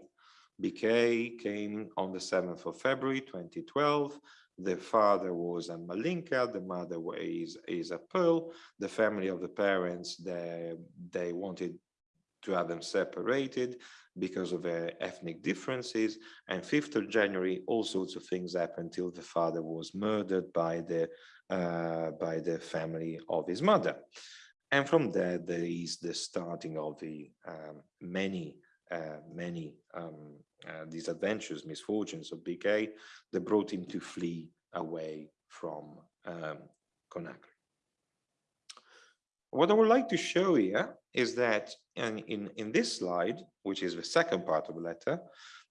BK came on the 7th of February 2012. The father was a Malinke, the mother is, is a Peul. The family of the parents, they, they wanted to have them separated because of their ethnic differences. And 5th of January, all sorts of things happened until the father was murdered by the, uh, by the family of his mother. And from there, there is the starting of the um, many, uh, many um, uh, adventures, misfortunes of BK that brought him to flee away from um, Conakry. What I would like to show here is that in, in, in this slide, which is the second part of the letter,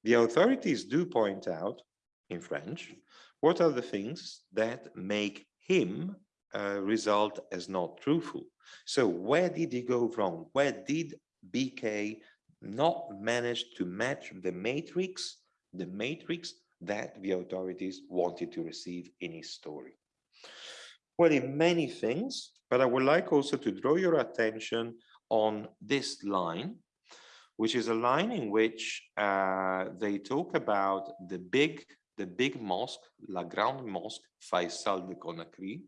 the authorities do point out in French, what are the things that make him uh, result as not truthful. So where did he go wrong? Where did BK not managed to match the matrix, the matrix that the authorities wanted to receive in his story? Well, in many things, but I would like also to draw your attention on this line, which is a line in which uh, they talk about the big, the big mosque, La Grande Mosque Faisal de Conakry,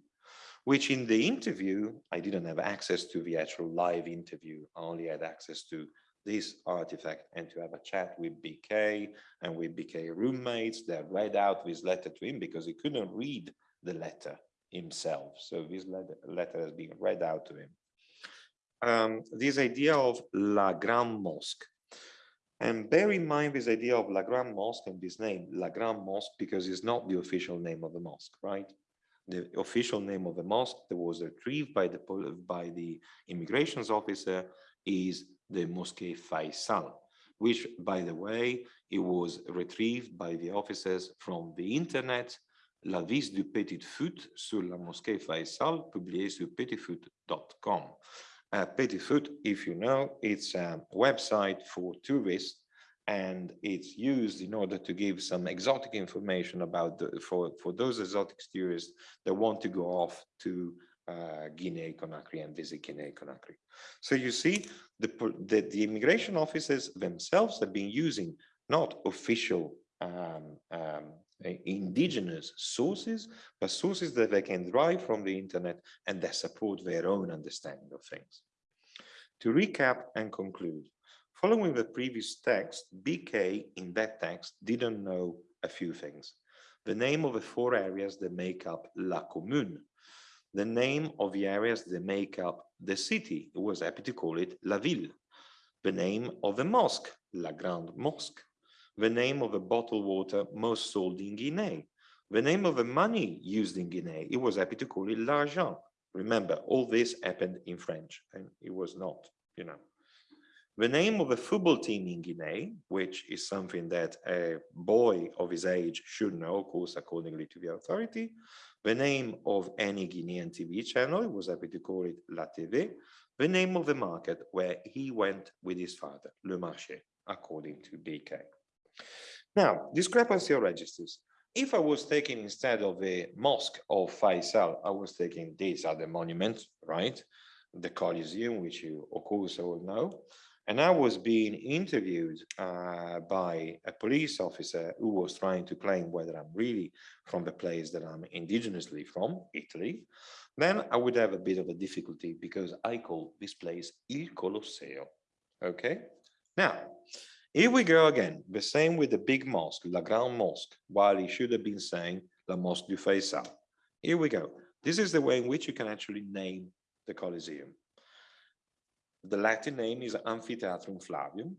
which in the interview, I didn't have access to the actual live interview. I only had access to this artifact and to have a chat with BK and with BK roommates that read out this letter to him because he couldn't read the letter himself. So this letter, letter has been read out to him. Um, this idea of La Grande Mosque. And bear in mind this idea of La Grande Mosque and this name, La Grande Mosque, because it's not the official name of the mosque, right? the official name of the mosque that was retrieved by the by the immigrations officer is the Mosque Faisal, which, by the way, it was retrieved by the officers from the internet. La vis du Petit Futé sur la mosquée Faisal, publié sur petitfute.com. Uh, Petit Futé, if you know, it's a website for tourists and it's used in order to give some exotic information about the, for for those exotic tourists that want to go off to uh, Guinea Conakry and visit Guinea Conakry. So you see the, the, the immigration officers themselves have been using not official um, um, indigenous sources, but sources that they can derive from the internet and that support their own understanding of things. To recap and conclude, Following the previous text, BK in that text didn't know a few things. The name of the four areas that make up La Commune, the name of the areas that make up the city, it was happy to call it La Ville, the name of the mosque, La Grande Mosque, the name of the bottled water most sold in Guinea, the name of the money used in Guinea, it was happy to call it l'argent. Remember, all this happened in French and it was not, you know, the name of a football team in Guinea, which is something that a boy his age should know, of course, accordingly to the authority. The name of any Guinean TV channel, he was happy to call it La TV. The name of the market where he went with his father, Le Marché, according to BK. Now, discrepancy of registers. If I was taking instead of the mosque of Faisal, I was taking these other the monuments, right? The Colosseum, which you of course all know. And I was being interviewed uh, by a police officer who was trying to claim whether I'm really from the place that I'm indigenously from, Italy. Then I would have a bit of a difficulty because I call this place Il Colosseo. Okay. Now, Here we go again, the same with the big mosque, La Grande Mosque, while he should have been saying La Mosque du Faisal. Here we go. This is the way in which you can actually name the Colosseum. The Latin name is Amphitheatrum Flavium.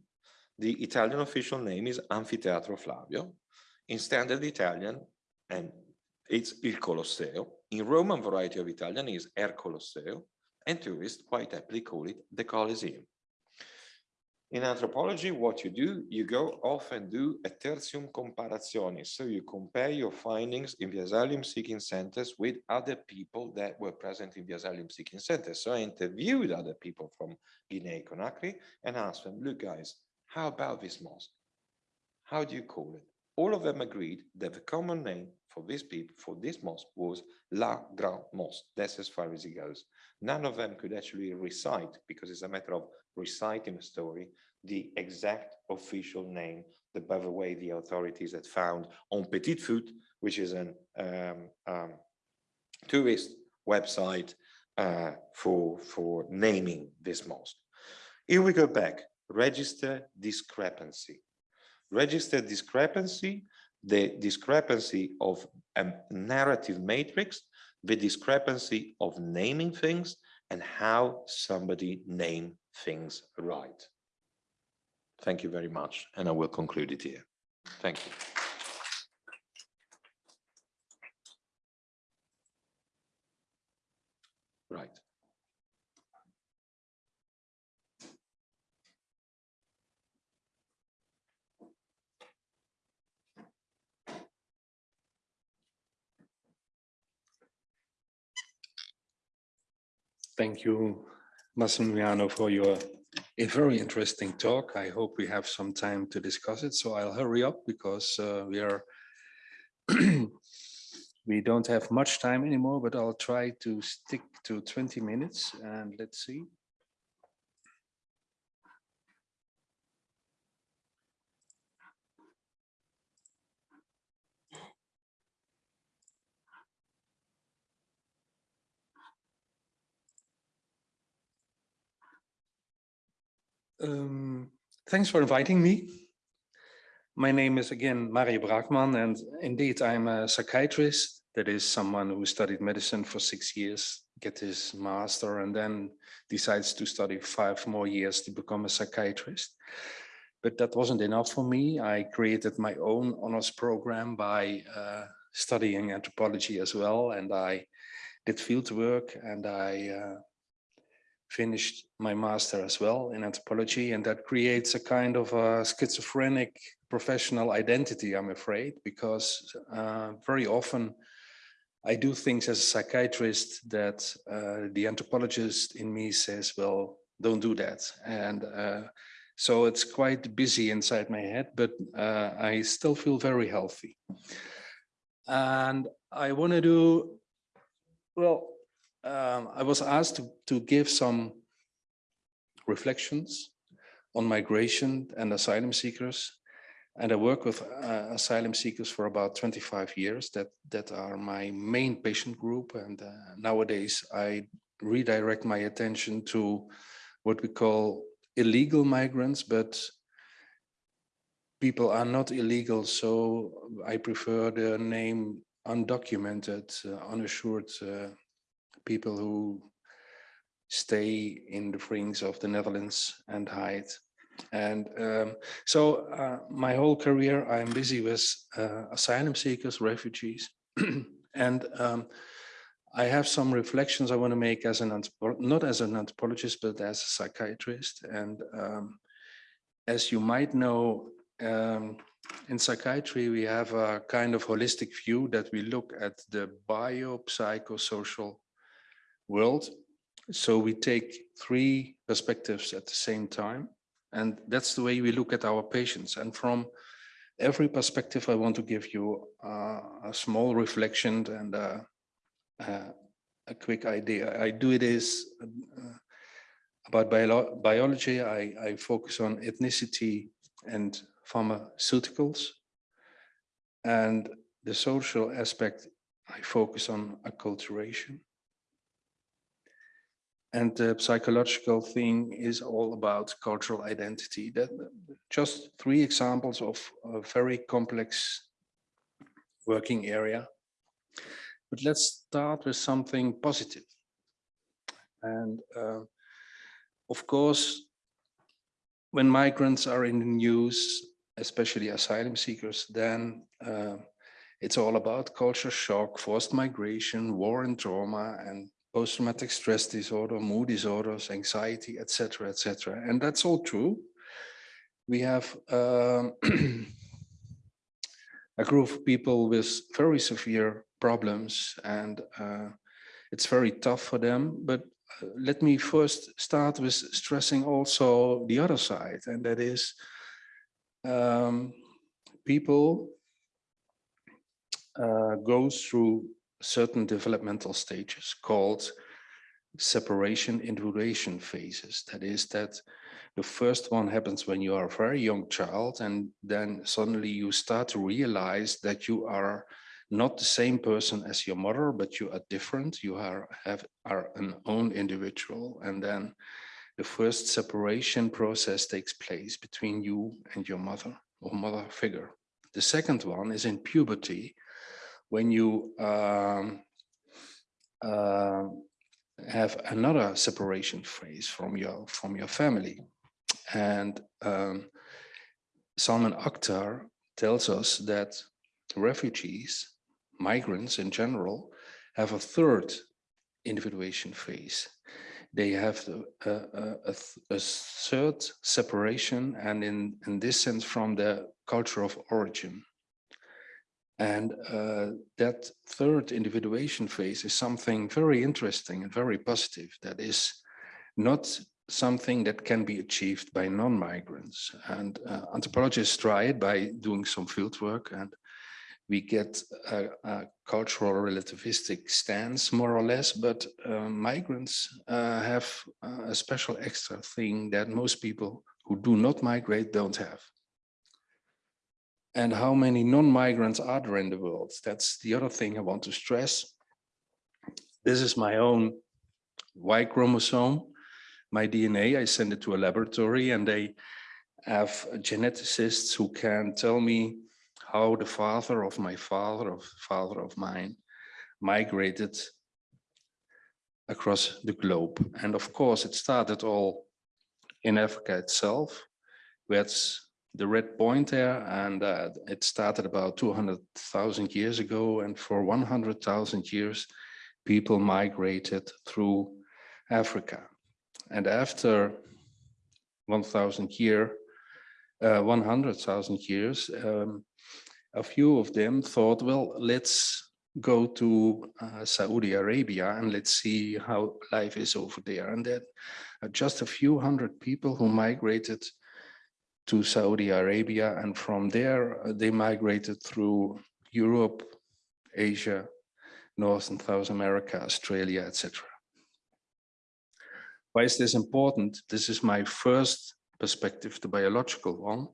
The Italian official name is Anfiteatro Flavio. In standard Italian, and it's Il Colosseo. In Roman variety of Italian is Er Colosseo, and tourists quite aptly call it the Colosseum. In anthropology, what you do, you go off and do a tertium comparationis. So you compare your findings in the asylum seeking centers with other people that were present in the asylum seeking centers. So I interviewed other people from Guinea-Conakry and asked them, look guys, how about this mosque? How do you call it? All of them agreed that the common name for this people, for this mosque was La Grande Mosque. That's as far as it goes. None of them could actually recite, because it's a matter of reciting a story, the exact official name that, by the way, the authorities had found on Petit Futé, which is an um, um, tourist website uh, for, for naming this mosque. Here we go back, register discrepancy. Register discrepancy, the discrepancy of a narrative matrix, the discrepancy of naming things, and how somebody name things right. Thank you very much, and I will conclude it here. Thank you. Right. Thank you, Massimiliano, for your a very interesting talk. I hope we have some time to discuss it. So I'll hurry up because uh, we are we don't have much time anymore, but I'll try to stick to 20 minutes and let's see. Um, thanks for inviting me. My name is again Mario Braakman, and indeed I'm a psychiatrist. That is someone who studied medicine for six years, get his master, and then decides to study five more years to become a psychiatrist. But that wasn't enough for me. I created my own honors program by uh, studying anthropology as well, and I did field work and I uh, finished my master as well in anthropology and that creates a kind of a schizophrenic professional identity i'm afraid because uh, very often i do things as a psychiatrist that uh, the anthropologist in me says well don't do that. And uh, so it's quite busy inside my head but uh, i still feel very healthy. And i want to do well um, I was asked to, to give some reflections on migration and asylum seekers. And I work with uh, asylum seekers for about 25 years that, that are my main patient group. And uh, nowadays I redirect my attention to what we call illegal migrants, but people are not illegal. So I prefer the name undocumented, uh, unassured uh, people who stay in the fringes of the Netherlands and hide. And um, so uh, my whole career, I'm busy with uh, asylum seekers, refugees. and um, I have some reflections I want to make as an, not as an anthropologist, but as a psychiatrist. And um, as you might know, um, in psychiatry, we have a kind of holistic view that we look at the biopsychosocial world. So we take three perspectives at the same time. And that's the way we look at our patients. And from every perspective, I want to give you uh, a small reflection and uh, uh, a quick idea. I do it is uh, about bio biology. I, I focus on ethnicity and pharmaceuticals. And the social aspect, I focus on acculturation. And the psychological thing is all about cultural identity. That just three examples of a very complex working area. But let's start with something positive. And uh, of course, when migrants are in the news, especially asylum seekers, then uh, it's all about culture shock, forced migration, war and trauma, and post-traumatic stress disorder, mood disorders, anxiety, etc., etc. And that's all true. We have um, a group of people with very severe problems and uh, it's very tough for them. But uh, let me first start with stressing also the other side, and that is um, people uh, go through certain developmental stages called separation individuation phases. That is that the first one happens when you are a very young child and then suddenly you start to realize that you are not the same person as your mother, but you are different. You are have are an own individual. And then the first separation process takes place between you and your mother or mother figure. The second one is in puberty, when you um, uh, have another separation phase from your from your family. And um, Salman Akhtar tells us that refugees, migrants in general, have a third individuation phase. They have a, a, a, a third separation and in, in this sense from the culture of origin. And uh, that third individuation phase is something very interesting and very positive. That is not something that can be achieved by non-migrants. And uh, anthropologists try it by doing some field work and we get a, a cultural relativistic stance more or less, but uh, migrants uh, have a special extra thing that most people who do not migrate don't have. And how many non-migrants are there in the world? That's the other thing I want to stress. This is my own Y chromosome my DNA, I send it to a laboratory and they have geneticists who can tell me how the father of my father of father of mine migrated across the globe. And of course, it started all in Africa itself, where it's the red point there, and uh, it started about 200,000 years ago. And for 100,000 years, people migrated through Africa. And after 1000 year, uh, 100,000 years, um, a few of them thought, well, let's go to uh, Saudi Arabia and let's see how life is over there. And then uh, just a few hundred people who migrated to Saudi Arabia. And from there, uh, they migrated through Europe, Asia, North and South America, Australia, etc. Why is this important? This is my first perspective, the biological one.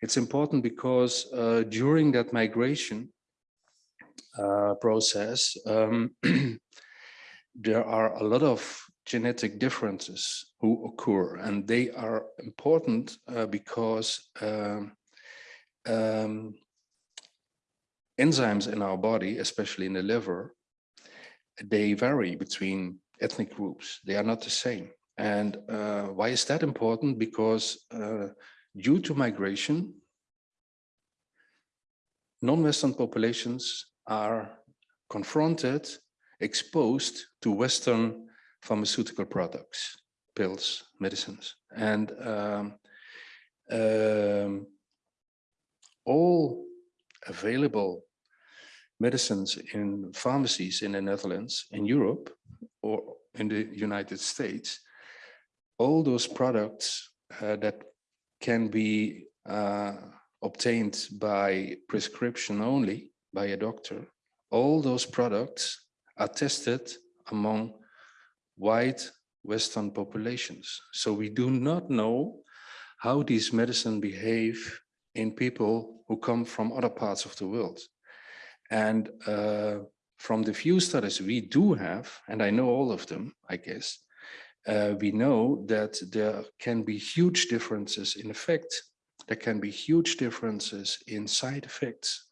It's important because uh, during that migration uh, process, um, there are a lot of genetic differences who occur and they are important uh, because um, um, enzymes in our body, especially in the liver, they vary between ethnic groups. They are not the same. And uh, why is that important? Because uh, due to migration, non-Western populations are confronted, exposed to Western pharmaceutical products, pills, medicines. And um, um, all available medicines in pharmacies in the Netherlands, in Europe, or in the United States, all those products uh, that can be uh, obtained by prescription only by a doctor, all those products are tested among white Western populations. So we do not know how these medicine behave in people who come from other parts of the world. And uh, from the few studies we do have, and I know all of them, I guess, uh, we know that there can be huge differences in effect there can be huge differences in side effects.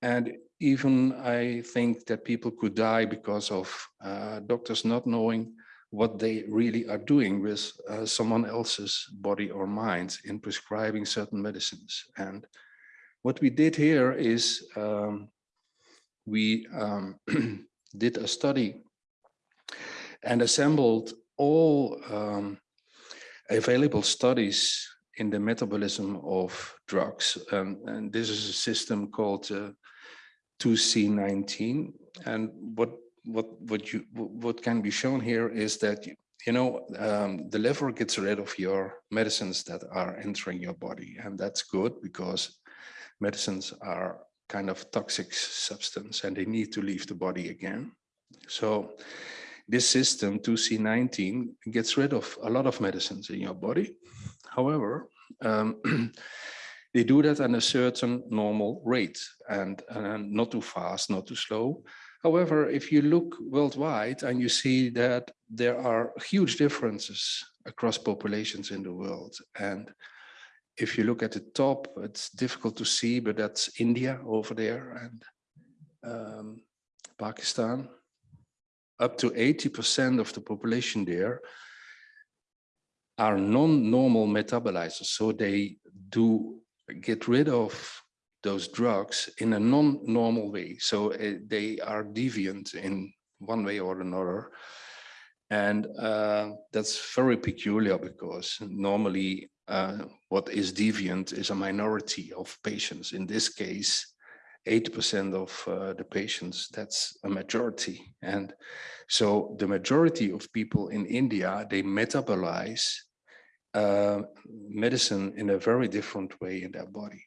And even I think that people could die because of uh, doctors not knowing what they really are doing with uh, someone else's body or mind in prescribing certain medicines. And what we did here is um, we um, did a study and assembled all um, available studies in the metabolism of drugs. Um, and this is a system called uh, 2C19. And what what what you what can be shown here is that you you know um, the liver gets rid of your medicines that are entering your body, and that's good because medicines are kind of toxic substance and they need to leave the body again. So this system 2C19 gets rid of a lot of medicines in your body. However, um, they do that at a certain normal rate and, and not too fast, not too slow. However, if you look worldwide and you see that there are huge differences across populations in the world. And if you look at the top, it's difficult to see, but that's India over there and um, Pakistan. Up to 80% of the population there are non-normal metabolizers. So they do get rid of those drugs in a non-normal way. So uh, they are deviant in one way or another. And uh, that's very peculiar because normally uh, what is deviant is a minority of patients. In this case, 80% of uh, the patients, that's a majority. And so the majority of people in India, they metabolize uh, medicine in a very different way in their body.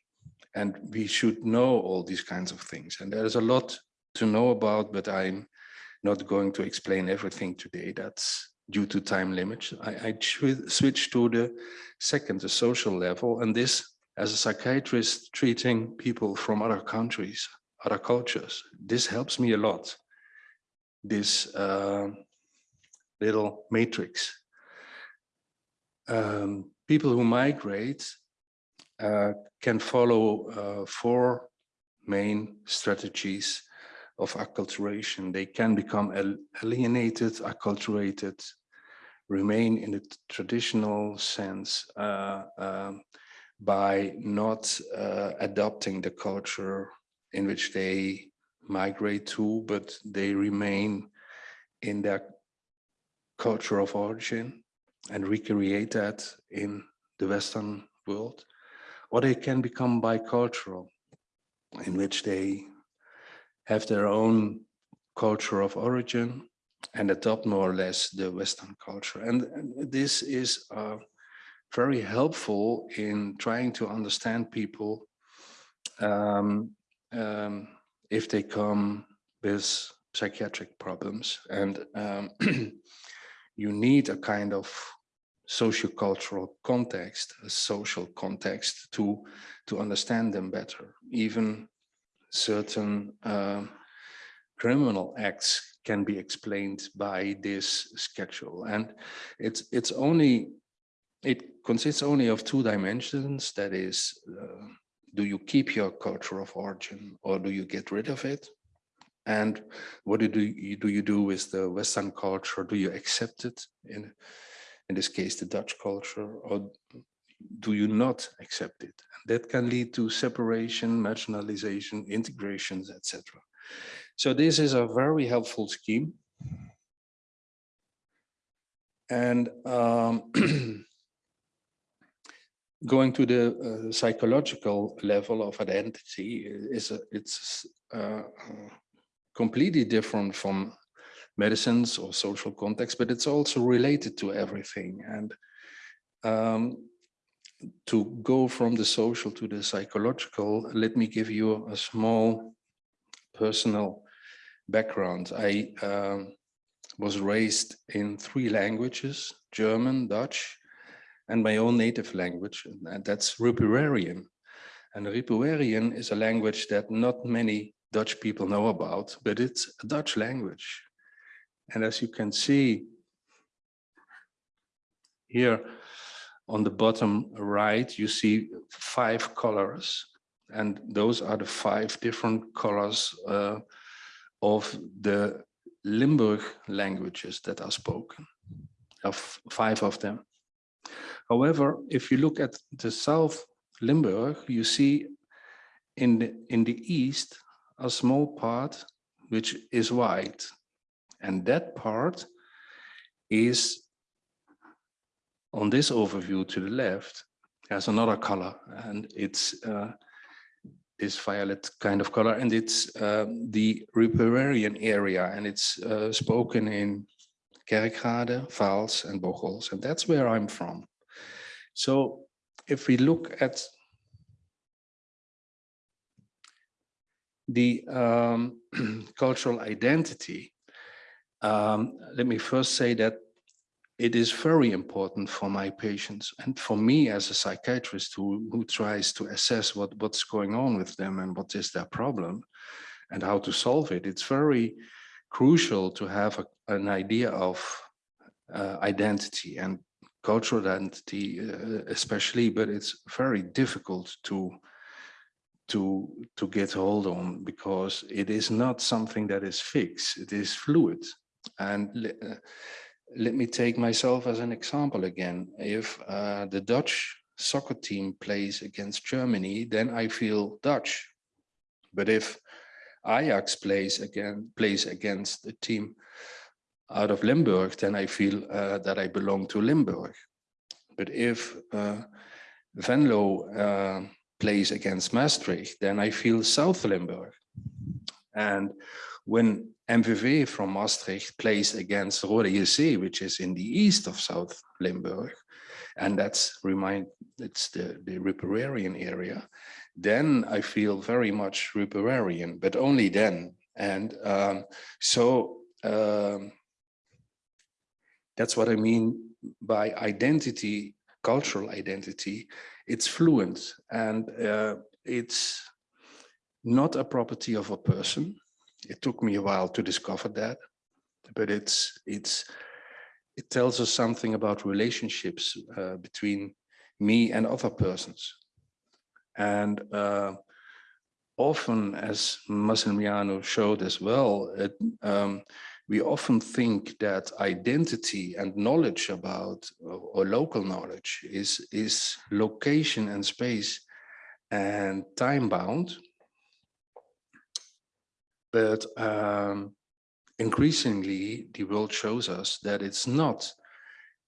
And we should know all these kinds of things. And there's a lot to know about, but I'm not going to explain everything today. That's due to time limits. I, I switch to the second, the social level. And this, as a psychiatrist treating people from other countries, other cultures, this helps me a lot. This uh, little matrix. Um, people who migrate uh, can follow uh, four main strategies of acculturation. They can become alienated, acculturated, remain in the traditional sense uh, um, by not uh, adopting the culture in which they migrate to, but they remain in their culture of origin and recreate that in the Western world or they can become bicultural, in which they have their own culture of origin and adopt more or less the Western culture. And, this is uh, very helpful in trying to understand people um, um, if they come with psychiatric problems. And um, you need a kind of sociocultural context, a social context to, to understand them better. Even certain uh, criminal acts can be explained by this schedule. And it's, it's only, it consists only of two dimensions. That is, uh, do you keep your culture of origin or do you get rid of it? And what do you do, you do with the Western culture? Do you accept it in, in this case, the Dutch culture, or do you not accept it? And that can lead to separation, marginalization, integrations, etc. So this is a very helpful scheme. And um, going to the uh, psychological level of identity is a, it's uh, completely different from medicines or social context, but it's also related to everything. And um, to go from the social to the psychological, let me give you a small personal background. I um, was raised in three languages, German, Dutch, and my own native language, and that's Ripuarian. And Ripuarian is a language that not many Dutch people know about, but it's a Dutch language. And as you can see here, on the bottom right, you see five colors. And those are the five different colors uh, of the Limburg languages that are spoken, of five of them. However, if you look at the South Limburg, you see in the, in the east a small part which is white. And that part is on this overview to the left has another color and it's uh, this violet kind of color and it's uh, the Ripuarian area and it's uh, spoken in Kerkrade, Vaals and Bocholtz and that's where I'm from. So if we look at the um, cultural identity, um, let me first say that it is very important for my patients and for me as a psychiatrist who, who tries to assess what, what's going on with them and what is their problem and how to solve it. It's very crucial to have a, an idea of uh, identity and cultural identity uh, especially, but it's very difficult to to to get hold on because it is not something that is fixed it is fluid and uh, let me take myself as an example again. If uh, the dutch soccer team plays against germany then i feel dutch. But if ajax plays again plays against a team out of limburg then i feel uh, that i belong to limburg. But if uh, venlo uh, plays against Maastricht, then I feel South Limburg. And when MVV from Maastricht plays against Roda which is in the east of South Limburg, and that's remind it's the, the Ripuarian area, then I feel very much Ripuarian, but only then. And um, so um, that's what I mean by identity, cultural identity it's fluent and uh, it's not a property of a person. It took me a while to discover that, but it's it's it tells us something about relationships uh, between me and other persons. And uh, often, as Massimiliano showed as well, it, um, we often think that identity and knowledge about or local knowledge is is location and space and time bound but um, increasingly the world shows us that it's not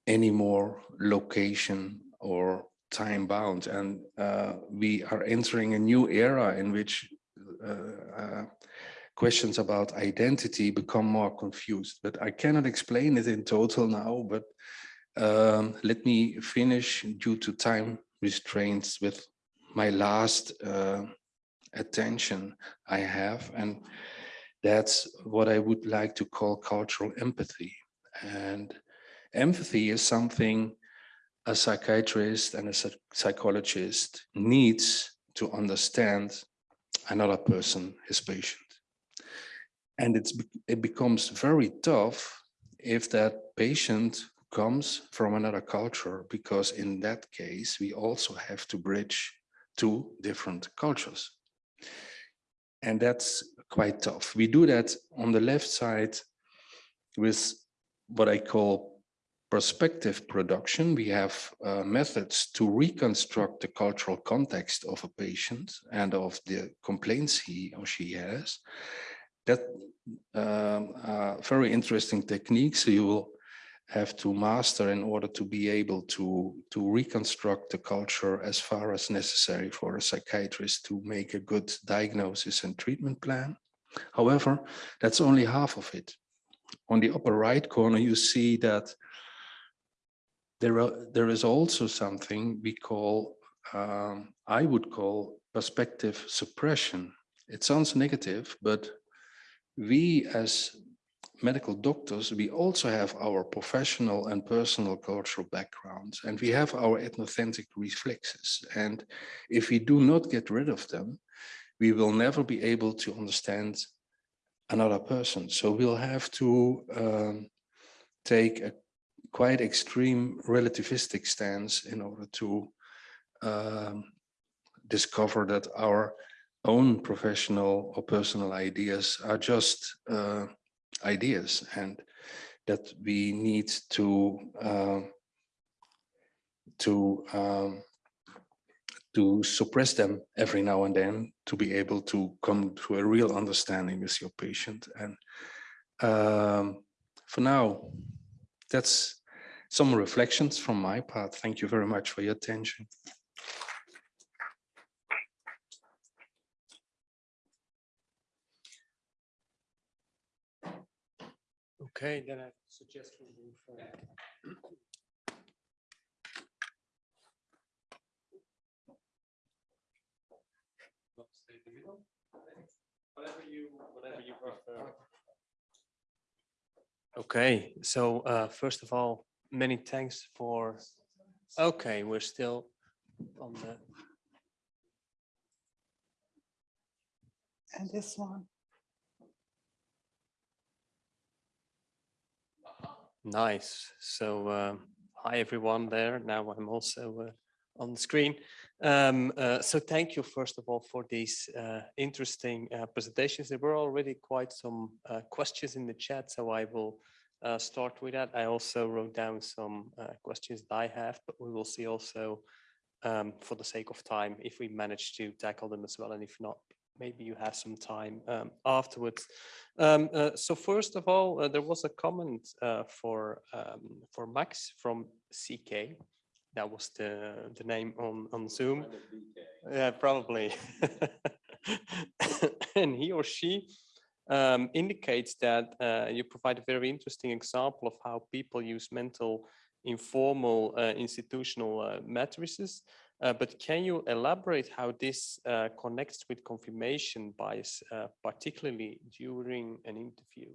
anymore location or time bound and uh, we are entering a new era in which uh, uh, questions about identity become more confused. But I cannot explain it in total now, but um, let me finish due to time restraints with my last uh, attention I have. And that's what I would like to call cultural empathy. And empathy is something a psychiatrist and a psychologist needs to understand another person, his patient. And it's, it becomes very tough if that patient comes from another culture, because in that case, we also have to bridge two different cultures. And that's quite tough. We do that on the left side with what I call perspective production. We have uh, methods to reconstruct the cultural context of a patient and of the complaints he or she has that um, are very interesting techniques you will have to master in order to be able to to reconstruct the culture as far as necessary for a psychiatrist to make a good diagnosis and treatment plan. However, that's only half of it. On the upper right corner, you see that there, are, there is also something we call, um, I would call perspective suppression. It sounds negative, but we as medical doctors, we also have our professional and personal cultural backgrounds, and we have our ethnocentric reflexes. And if we do not get rid of them, we will never be able to understand another person. So we'll have to um, take a quite extreme relativistic stance in order to um, discover that our own professional or personal ideas are just uh, ideas and that we need to uh, to um, to suppress them every now and then to be able to come to a real understanding with your patient. And um, for now that's some reflections from my part. Thank you very much for your attention Okay, then I suggest we move. you, whatever you prefer. Okay, so uh, first of all, many thanks for, okay, we're still on the, And this one. Nice. So, um, hi everyone there. Now I'm also uh, on the screen. Um, uh, so thank you first of all for these uh, interesting uh, presentations. There were already quite some uh, questions in the chat, so I will uh, start with that. I also wrote down some uh, questions that I have, but we will see also um, for the sake of time if we manage to tackle them as well, and if not, maybe you have some time um, afterwards. Um, uh, so first of all, uh, there was a comment uh, for um, for Max from CK. That was the the name on on Zoom. Yeah, probably. and he or she um, indicates that uh, you provide a very interesting example of how people use mental informal uh, institutional uh, matrices uh, but can you elaborate how this uh, connects with confirmation bias, uh, particularly during an interview?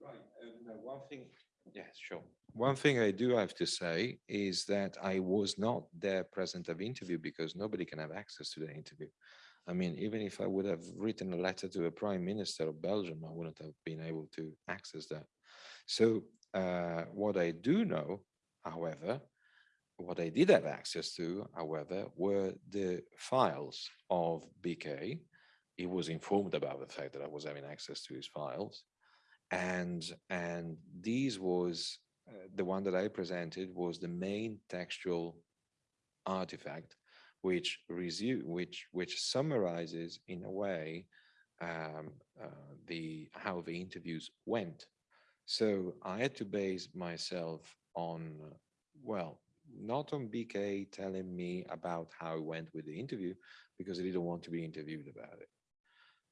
Right, um, one thing, yes, sure. One thing I do have to say is that I was not there present of interview because nobody can have access to the interview. I mean, even if I would have written a letter to a prime minister of Belgium, I wouldn't have been able to access that. So uh, what I do know, however, what I did have access to, however, were the files of BK. He was informed about the fact that I was having access to his files. And, and these was, uh, the one that I presented was the main textual artifact, which resu which, which summarizes in a way um, uh, the, how the interviews went. So I had to base myself on, well, not on BK telling me about how it went with the interview because I didn't want to be interviewed about it.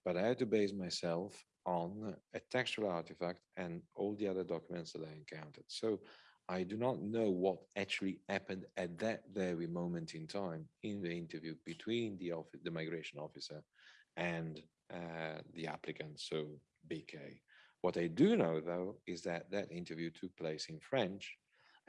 But I had to base myself on a textual artifact and all the other documents that I encountered. So I do not know what actually happened at that very moment in time in the interview between the office, the migration officer and uh, the applicant, so BK. What I do know though is that that interview took place in French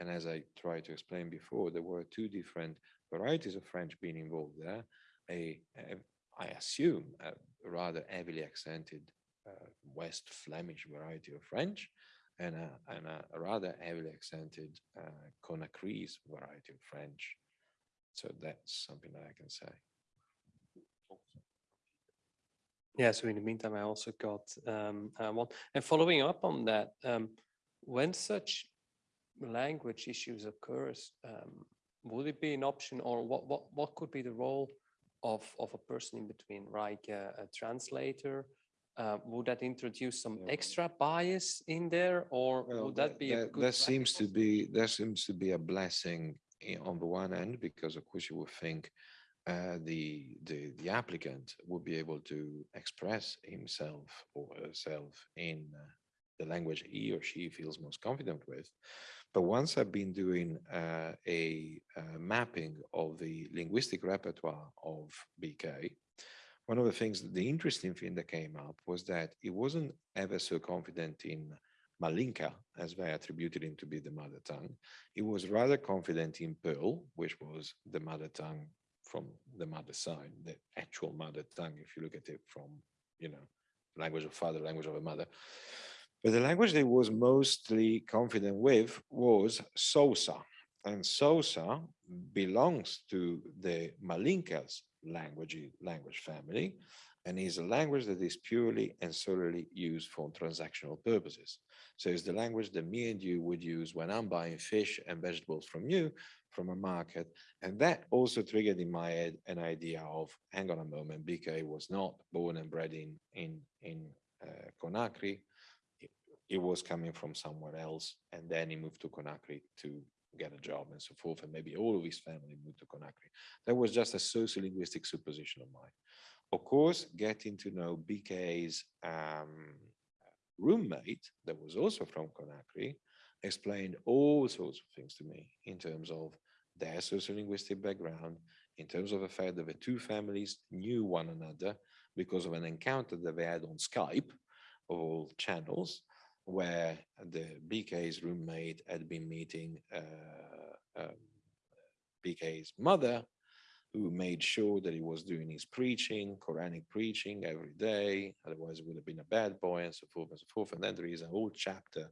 and as I tried to explain before, there were two different varieties of French being involved there. A, a I assume, a rather heavily accented uh, West Flemish variety of French and a, and a, rather heavily accented uh, Conakry's variety of French. So that's something that I can say. Yeah, so in the meantime, I also got um, uh, one. And following up on that, um, when such language issues occurs, um, would it be an option or what, what, what could be the role of, of a person in between, like a, a translator? Uh, would that introduce some Yeah. extra bias in there or Well, would that be a that, good that seems to be that seems to be a blessing i- on the one end because of course you would think uh, the the the applicant would be able to express himself or herself in uh, the language he or she feels most confident with. But once I've been doing uh, a uh, mapping of the linguistic repertoire of BK, one of the things, the interesting thing that came up was that he wasn't ever so confident in Malinke, as they attributed him to be the mother tongue. He was rather confident in Peul, which was the mother tongue from the mother side, the actual mother tongue, if you look at it from, you know, language of father, language of a mother. But the language they was mostly confident with was Soso. And Soso belongs to the Malinke's language, language family, and is a language that is purely and solely used for transactional purposes. So it's the language that me and you would use when I'm buying fish and vegetables from you from a market. And that also triggered in my head an idea of, hang on a moment, BK was not born and bred in, in, in uh, Conakry. It, was coming from somewhere else. And then he moved to Conakry to get a job and so forth. And maybe all of his family moved to Conakry. That was just a sociolinguistic supposition of mine. Of course, getting to know BK's um, roommate that was also from Conakry explained all sorts of things to me in terms of their sociolinguistic background, in terms of the fact that the two families knew one another because of an encounter that they had on Skype of all channels, where the BK's roommate had been meeting uh, um, BK's mother, who made sure that he was doing his preaching, Quranic preaching every day, otherwise it would have been a bad boy and so forth and so forth. And then there is a whole chapter,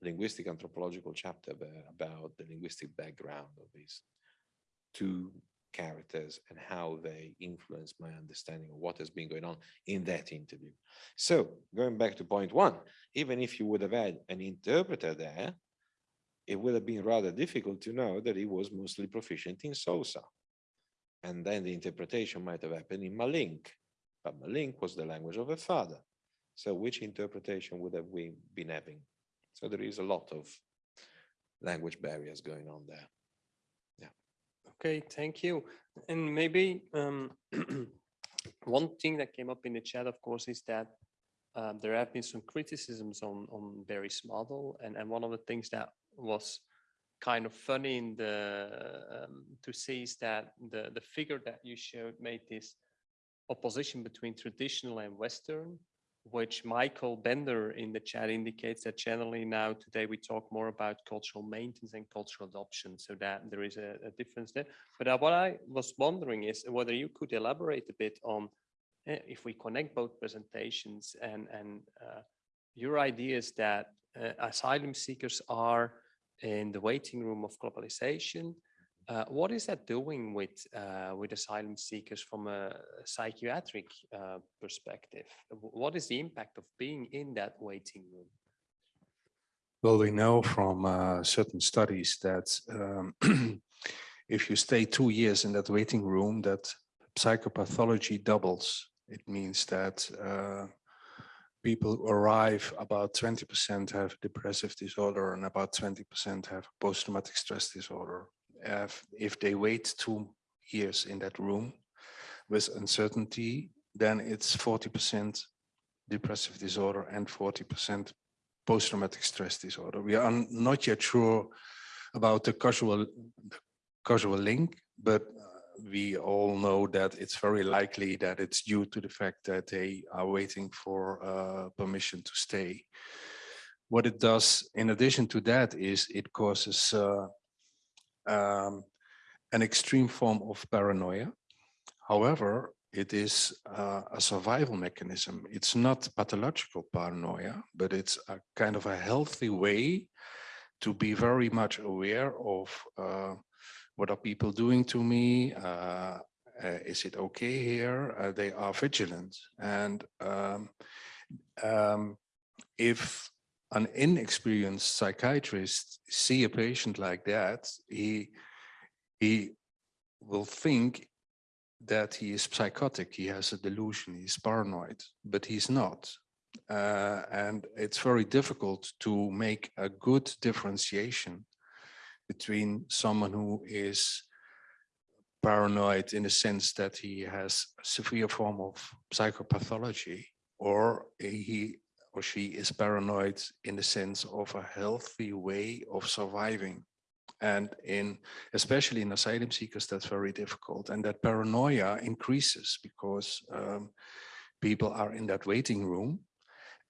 linguistic anthropological chapter about the linguistic background of these two characters and how they influence my understanding of what has been going on in that interview. So going back to point one, even if you would have had an interpreter there, it would have been rather difficult to know that he was mostly proficient in Soso. And then the interpretation might have happened in Malinke, but Malinke was the language of a father. So which interpretation would have we been having? So there is a lot of language barriers going on there. Okay, thank you. And maybe um, one thing that came up in the chat, of course, is that um, there have been some criticisms on on Berry's model, and and one of the things that was kind of funny in the um, to see is that the the figure that you showed made this opposition between traditional and Western, which Michael Bender in the chat indicates that generally now today we talk more about cultural maintenance and cultural adoption, so that there is a, a difference there. But uh, what I was wondering is whether you could elaborate a bit on uh, if we connect both presentations and and uh, your ideas that uh, asylum seekers are in the waiting room of globalization. Uh, what is that doing with uh, with asylum seekers from a psychiatric uh, perspective? What is the impact of being in that waiting room? Well, we know from uh, certain studies that um, if you stay two years in that waiting room, that psychopathology doubles. It means that uh, people who arrive, about 20% have depressive disorder and about 20% have post-traumatic stress disorder. If, they wait two years in that room with uncertainty, then it's 40% depressive disorder and 40% post-traumatic stress disorder. We are not yet sure about the causal, the causal link, but uh, we all know that it's very likely that it's due to the fact that they are waiting for uh, permission to stay. What it does in addition to that is it causes uh, um, an extreme form of paranoia. However, it is uh, a survival mechanism. It's not pathological paranoia, but it's a kind of a healthy way to be very much aware of uh, what are people doing to me? Uh, uh, is it okay here? Uh, they are vigilant. And um, um, if an inexperienced psychiatrist see a patient like that, he, he will think that he is psychotic, he has a delusion, he's paranoid, but he's not. Uh, and it's very difficult to make a good differentiation between someone who is paranoid in the sense that he has severe form of psychopathology or he or she is paranoid in the sense of a healthy way of surviving. And in especially in asylum seekers that's very difficult. And that paranoia increases because um, people are in that waiting room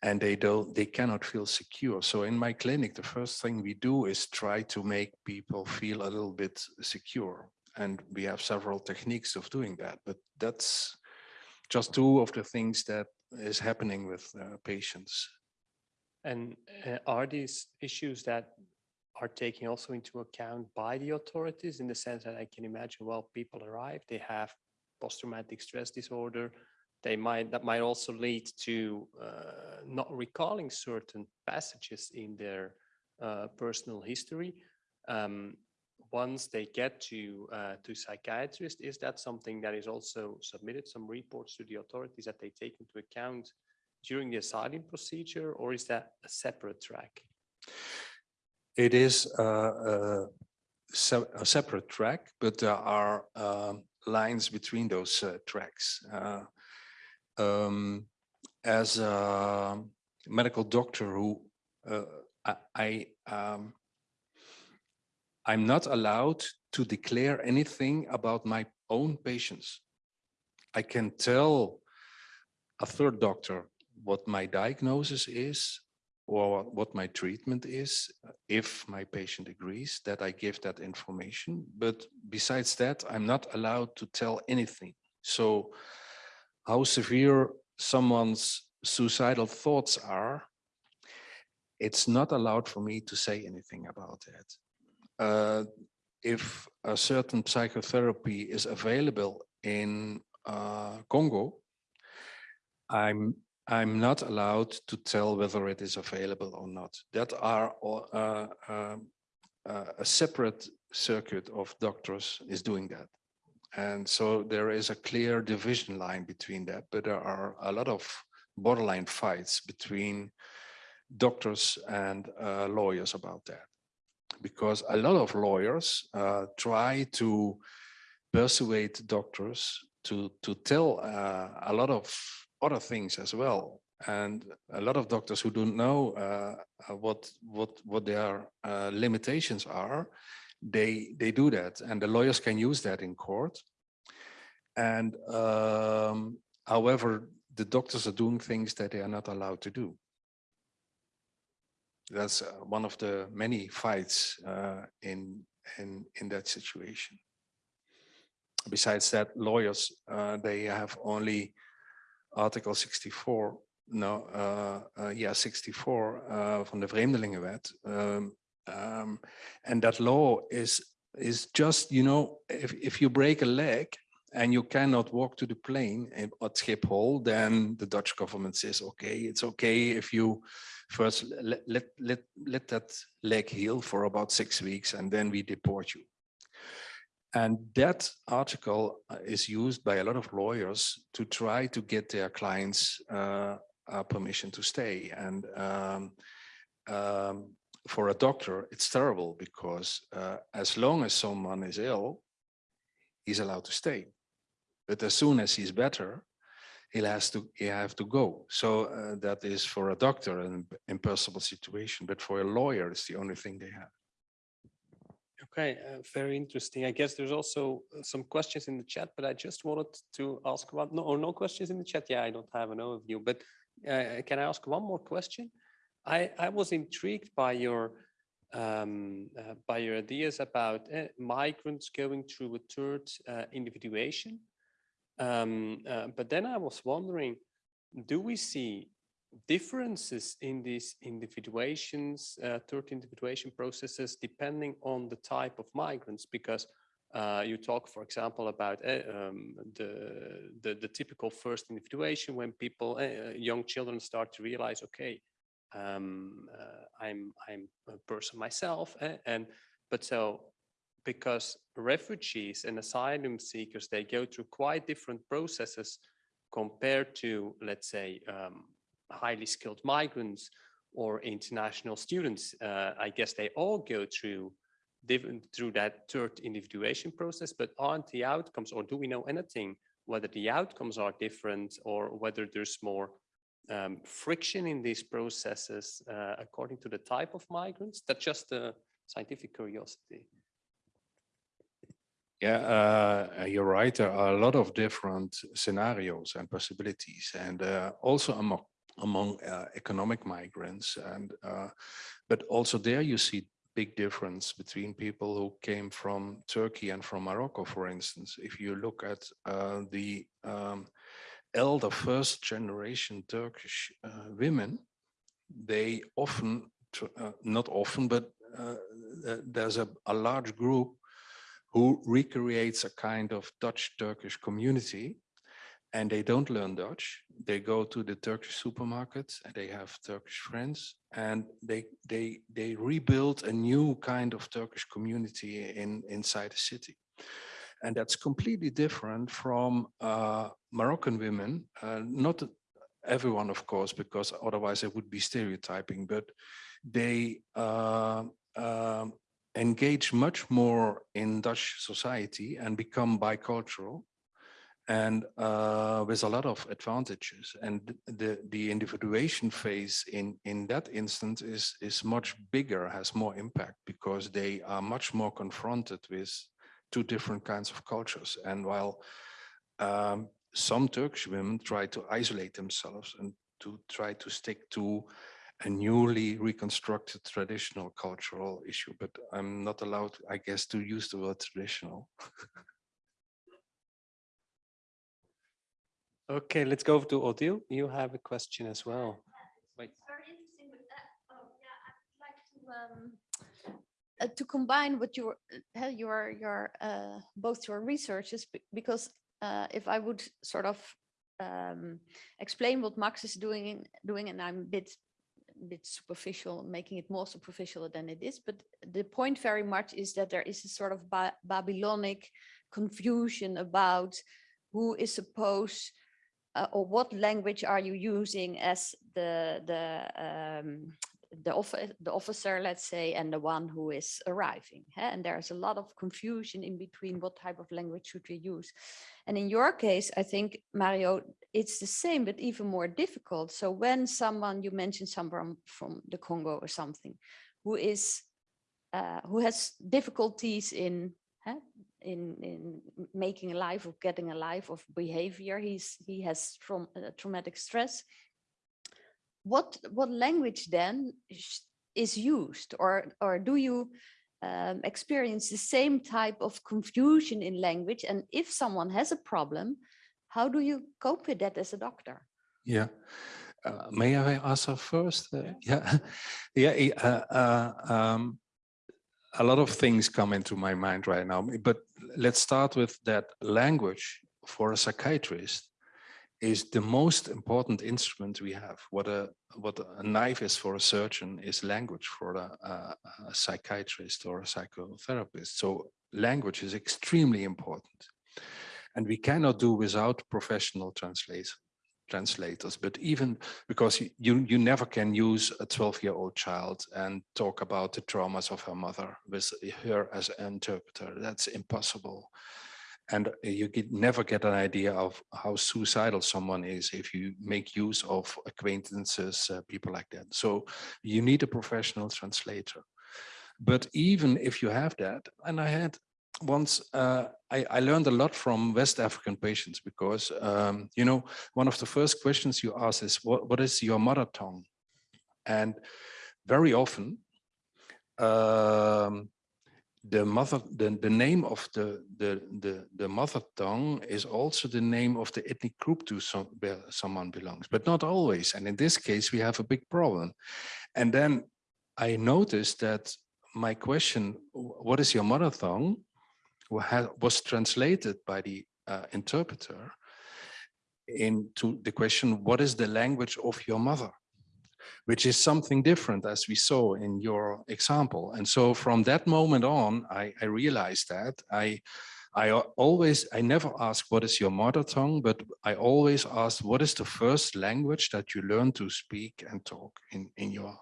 and they don't they cannot feel secure. So in my clinic the first thing we do is try to make people feel a little bit secure. And we have several techniques of doing that but that's just two of the things that is happening with uh, patients And uh, are these issues that are taken also into account by the authorities in the sense that I can imagine, well, people arrive, they have post-traumatic stress disorder. They might, that might also lead to uh, not recalling certain passages in their uh, personal history. Um, once they get to uh, to psychiatrist, is that something that is also submitted, some reports to the authorities that they take into account during the asylum procedure, or is that a separate track? It is uh, uh, se- a separate track, but there are um, lines between those uh, tracks. Uh, um, As a medical doctor who uh, I, I, um, I'm not allowed to declare anything about my own patients. I can tell a third doctor what my diagnosis is or what my treatment is, uh, if my patient agrees that I give that information. But besides that, I'm not allowed to tell anything. So how severe someone's suicidal thoughts are, it's not allowed for me to say anything about that. Uh, if a certain psychotherapy is available in uh, Congo, I'm I'm not allowed to tell whether it is available or not. That are uh, um, uh, a separate circuit of doctors is doing that. And so there is a clear division line between that, but there are a lot of borderline fights between doctors and uh, lawyers about that. Because a lot of lawyers uh, try to persuade doctors to, to tell uh, a lot of other things as well. And a lot of doctors who don't know uh, what what what their uh, limitations are, they they do that, and the lawyers can use that in court. And um, however, the doctors are doing things that they are not allowed to do. That's uh, one of the many fights uh, in in in that situation. Besides that, lawyers uh, they have only article 64, no, uh, uh, yeah, 64 uh, van de Vreemdelingenwet. Um, um, and that law is is just, you know, if, if you break a leg and you cannot walk to the plane at Schiphol, then the Dutch government says, okay, it's okay if you first let, let, let, let that leg heal for about six weeks and then we deport you. And that article uh, is used by a lot of lawyers to try to get their clients uh, uh, permission to stay. And um, um, for a doctor, it's terrible because uh, as long as someone is ill, he's allowed to stay. But as soon as he's better, he has to he have to go. So uh, that is for a doctor an impossible situation. But for a lawyer, it's the only thing they have. Okay, uh, very interesting. I guess there's also uh, some questions in the chat, but I just wanted to ask about, no, or no questions in the chat. Yeah, I don't have an overview, but uh, can I ask one more question? I, I was intrigued by your um, uh, by your ideas about uh, migrants going through a third uh, individuation. Um, but then I was wondering, do we see differences in these individuations, uh, third individuation processes, depending on the type of migrants, because uh, you talk, for example, about uh, um, the, the, the typical first individuation when people, uh, young children start to realize, okay, um, uh, I'm I'm a person myself, eh, and but so because refugees and asylum seekers they go through quite different processes compared to, let's say, um, highly skilled migrants or international students, uh, I guess they all go through different through that third individuation process, but aren't the outcomes, or do we know anything whether the outcomes are different or whether there's more um, friction in these processes uh, according to the type of migrants? That's just a scientific curiosity. Yeah, uh, you're right. There are a lot of different scenarios and possibilities, and uh, also among among uh, economic migrants. And uh, but also there you see big difference between people who came from Turkey and from Morocco, for instance. If you look at uh, the um, elder first generation Turkish uh, women, they often, not often, but there's a, a large group who recreates a kind of Dutch-Turkish community and they don't learn Dutch. They go to the Turkish supermarkets and they have Turkish friends and they they they rebuild a new kind of Turkish community in inside the city. And that's completely different from uh, Moroccan women, uh, not everyone, of course, because otherwise it would be stereotyping, but they uh, um, engage much more in Dutch society and become bicultural and uh, with a lot of advantages. And the the individuation phase in in that instance is is much bigger, has more impact because they are much more confronted with two different kinds of cultures. And while um, some Turkish women try to isolate themselves and to try to stick to a newly reconstructed traditional cultural issue, but I'm not allowed, I guess, to use the word traditional. Okay, let's go to Odile. You have a question as well. Wait. Very interesting, but, oh, yeah, I'd like to, um, uh, to combine what your, uh, your, your, uh, both your researches, because, uh, if I would sort of, um, explain what Max is doing, doing, and I'm a bit, bit superficial, making it more superficial than it is, but the point very much is that there is a sort of Ba- Babylonic confusion about who is supposed uh, or what language are you using as the the um, the, offi- the officer, let's say, and the one who is arriving. huh? And there's a lot of confusion in between what type of language should we use. And in your case, I think, Mario, it's the same, but even more difficult. So when someone, you mentioned someone from the Congo or something, who is, uh, who has difficulties in huh, in in making a life of getting a life of behavior he's he has traum- uh, traumatic stress what what language then is used or or do you um, experience the same type of confusion in language and if someone has a problem how do you cope with that as a doctor Yeah. Uh, may I answer first? Uh, yeah. Yeah. eh, Uh, uh, um, a lot of things come into my mind right now, but let's start with that language for a psychiatrist is the most important instrument we have. What a what a knife is for a surgeon is language for a, a, a psychiatrist or a psychotherapist. So language is extremely important, and we cannot do without professional translators translators, but even because y- you you never can use a 12 year old child and talk about the traumas of her mother with her as an interpreter. That's impossible. And you get, never get an idea of how suicidal someone is if you make use of acquaintances, uh, people like that. So you need a professional translator. But even if you have that, and I had once uh, I, I learned a lot from West African patients because um, you know one of the first questions you ask is what, what is your mother tongue, and very often um, the mother the, the name of the, the the the mother tongue is also the name of the ethnic group to some where someone belongs, but not always. And in this case, we have a big problem. And then I noticed that my question, what is your mother tongue? was translated by the uh, interpreter into the question, what is the language of your mother? Which is something different as we saw in your example. And so from that moment on, I, I realized that I, I always, I never ask what is your mother tongue, but I always ask what is the first language that you learn to speak and talk in, in your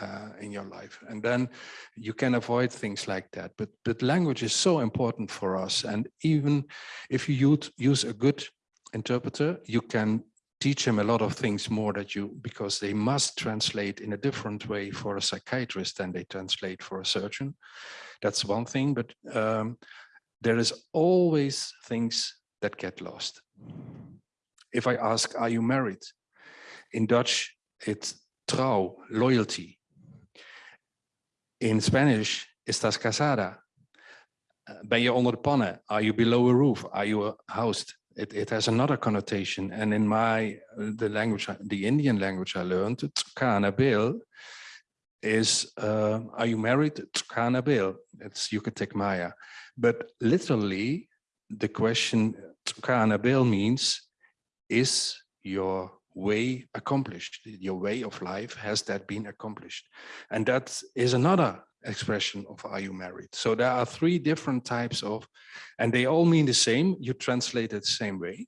uh, in your life. And then you can avoid things like that. But, but language is so important for us. And even if you use, use a good interpreter, you can teach them a lot of things more that you, because they must translate in a different way for a psychiatrist than they translate for a surgeon. That's one thing, but um, there is always things that get lost. If I ask, are you married? In Dutch, it's trouw, loyalty. In Spanish, estás casada? Uh, Ben je onder de pannen? Are you below a roof? Are you housed? It, it has another connotation. And in my, uh, the language, the Indian language I learned, Tsukana Bil is, uh, are you married? Tsukana Bil, it's Yucatec Maya. But literally, the question Tsukana Bil means, is your way accomplished? Your way of life, has that been accomplished? And that is another expression of are you married? So there are three different types of, and they all mean the same. You translate it the same way,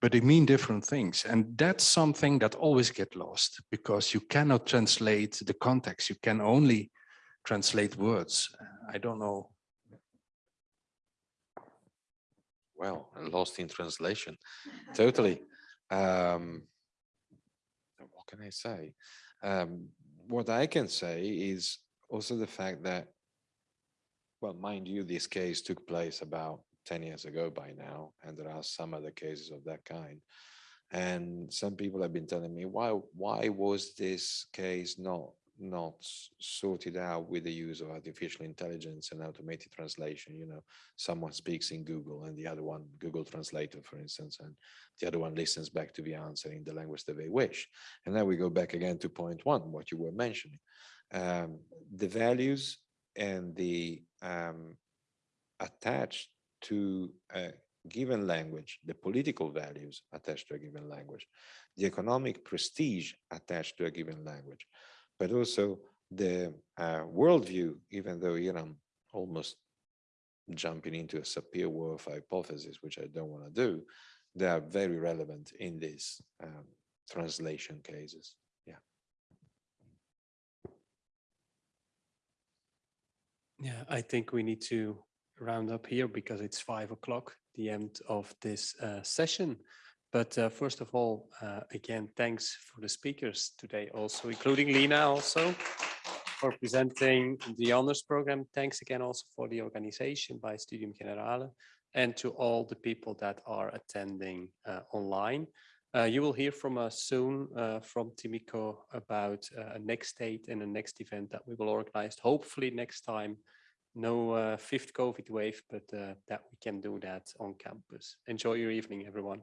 but they mean different things. And that's something that always get lost because you cannot translate the context. You can only translate words. I don't know. Well, lost in translation, totally. Um, what can I say? Um, what I can say is also the fact that, well, mind you, this case took place about 10 years ago by now, and there are some other cases of that kind. And some people have been telling me, why, why was this case not, not sorted out with the use of artificial intelligence and automated translation? You know, someone speaks in Google and the other one, Google Translator, for instance, and the other one listens back to the answer in the language that they wish. And then we go back again to point one, what you were mentioning. Um, the values and the um, attached to a given language, the political values attached to a given language, the economic prestige attached to a given language, but also the uh, worldview, even though here I'm almost jumping into a Sapir Whorf hypothesis, which I don't want to do, they are very relevant in these um, translation cases. Yeah. I think we need to round up here because it's five o'clock, the end of this uh, session. But uh, first of all, uh, again, thanks for the speakers today also, including Lena also for presenting the honors program. Thanks again also for the organization by Studium Generale and to all the people that are attending uh, online. Uh, you will hear from us soon uh, from Timico about uh, a next date and a next event that we will organize, hopefully next time. No uh, fifth COVID wave, but uh, that we can do that on campus. Enjoy your evening, everyone.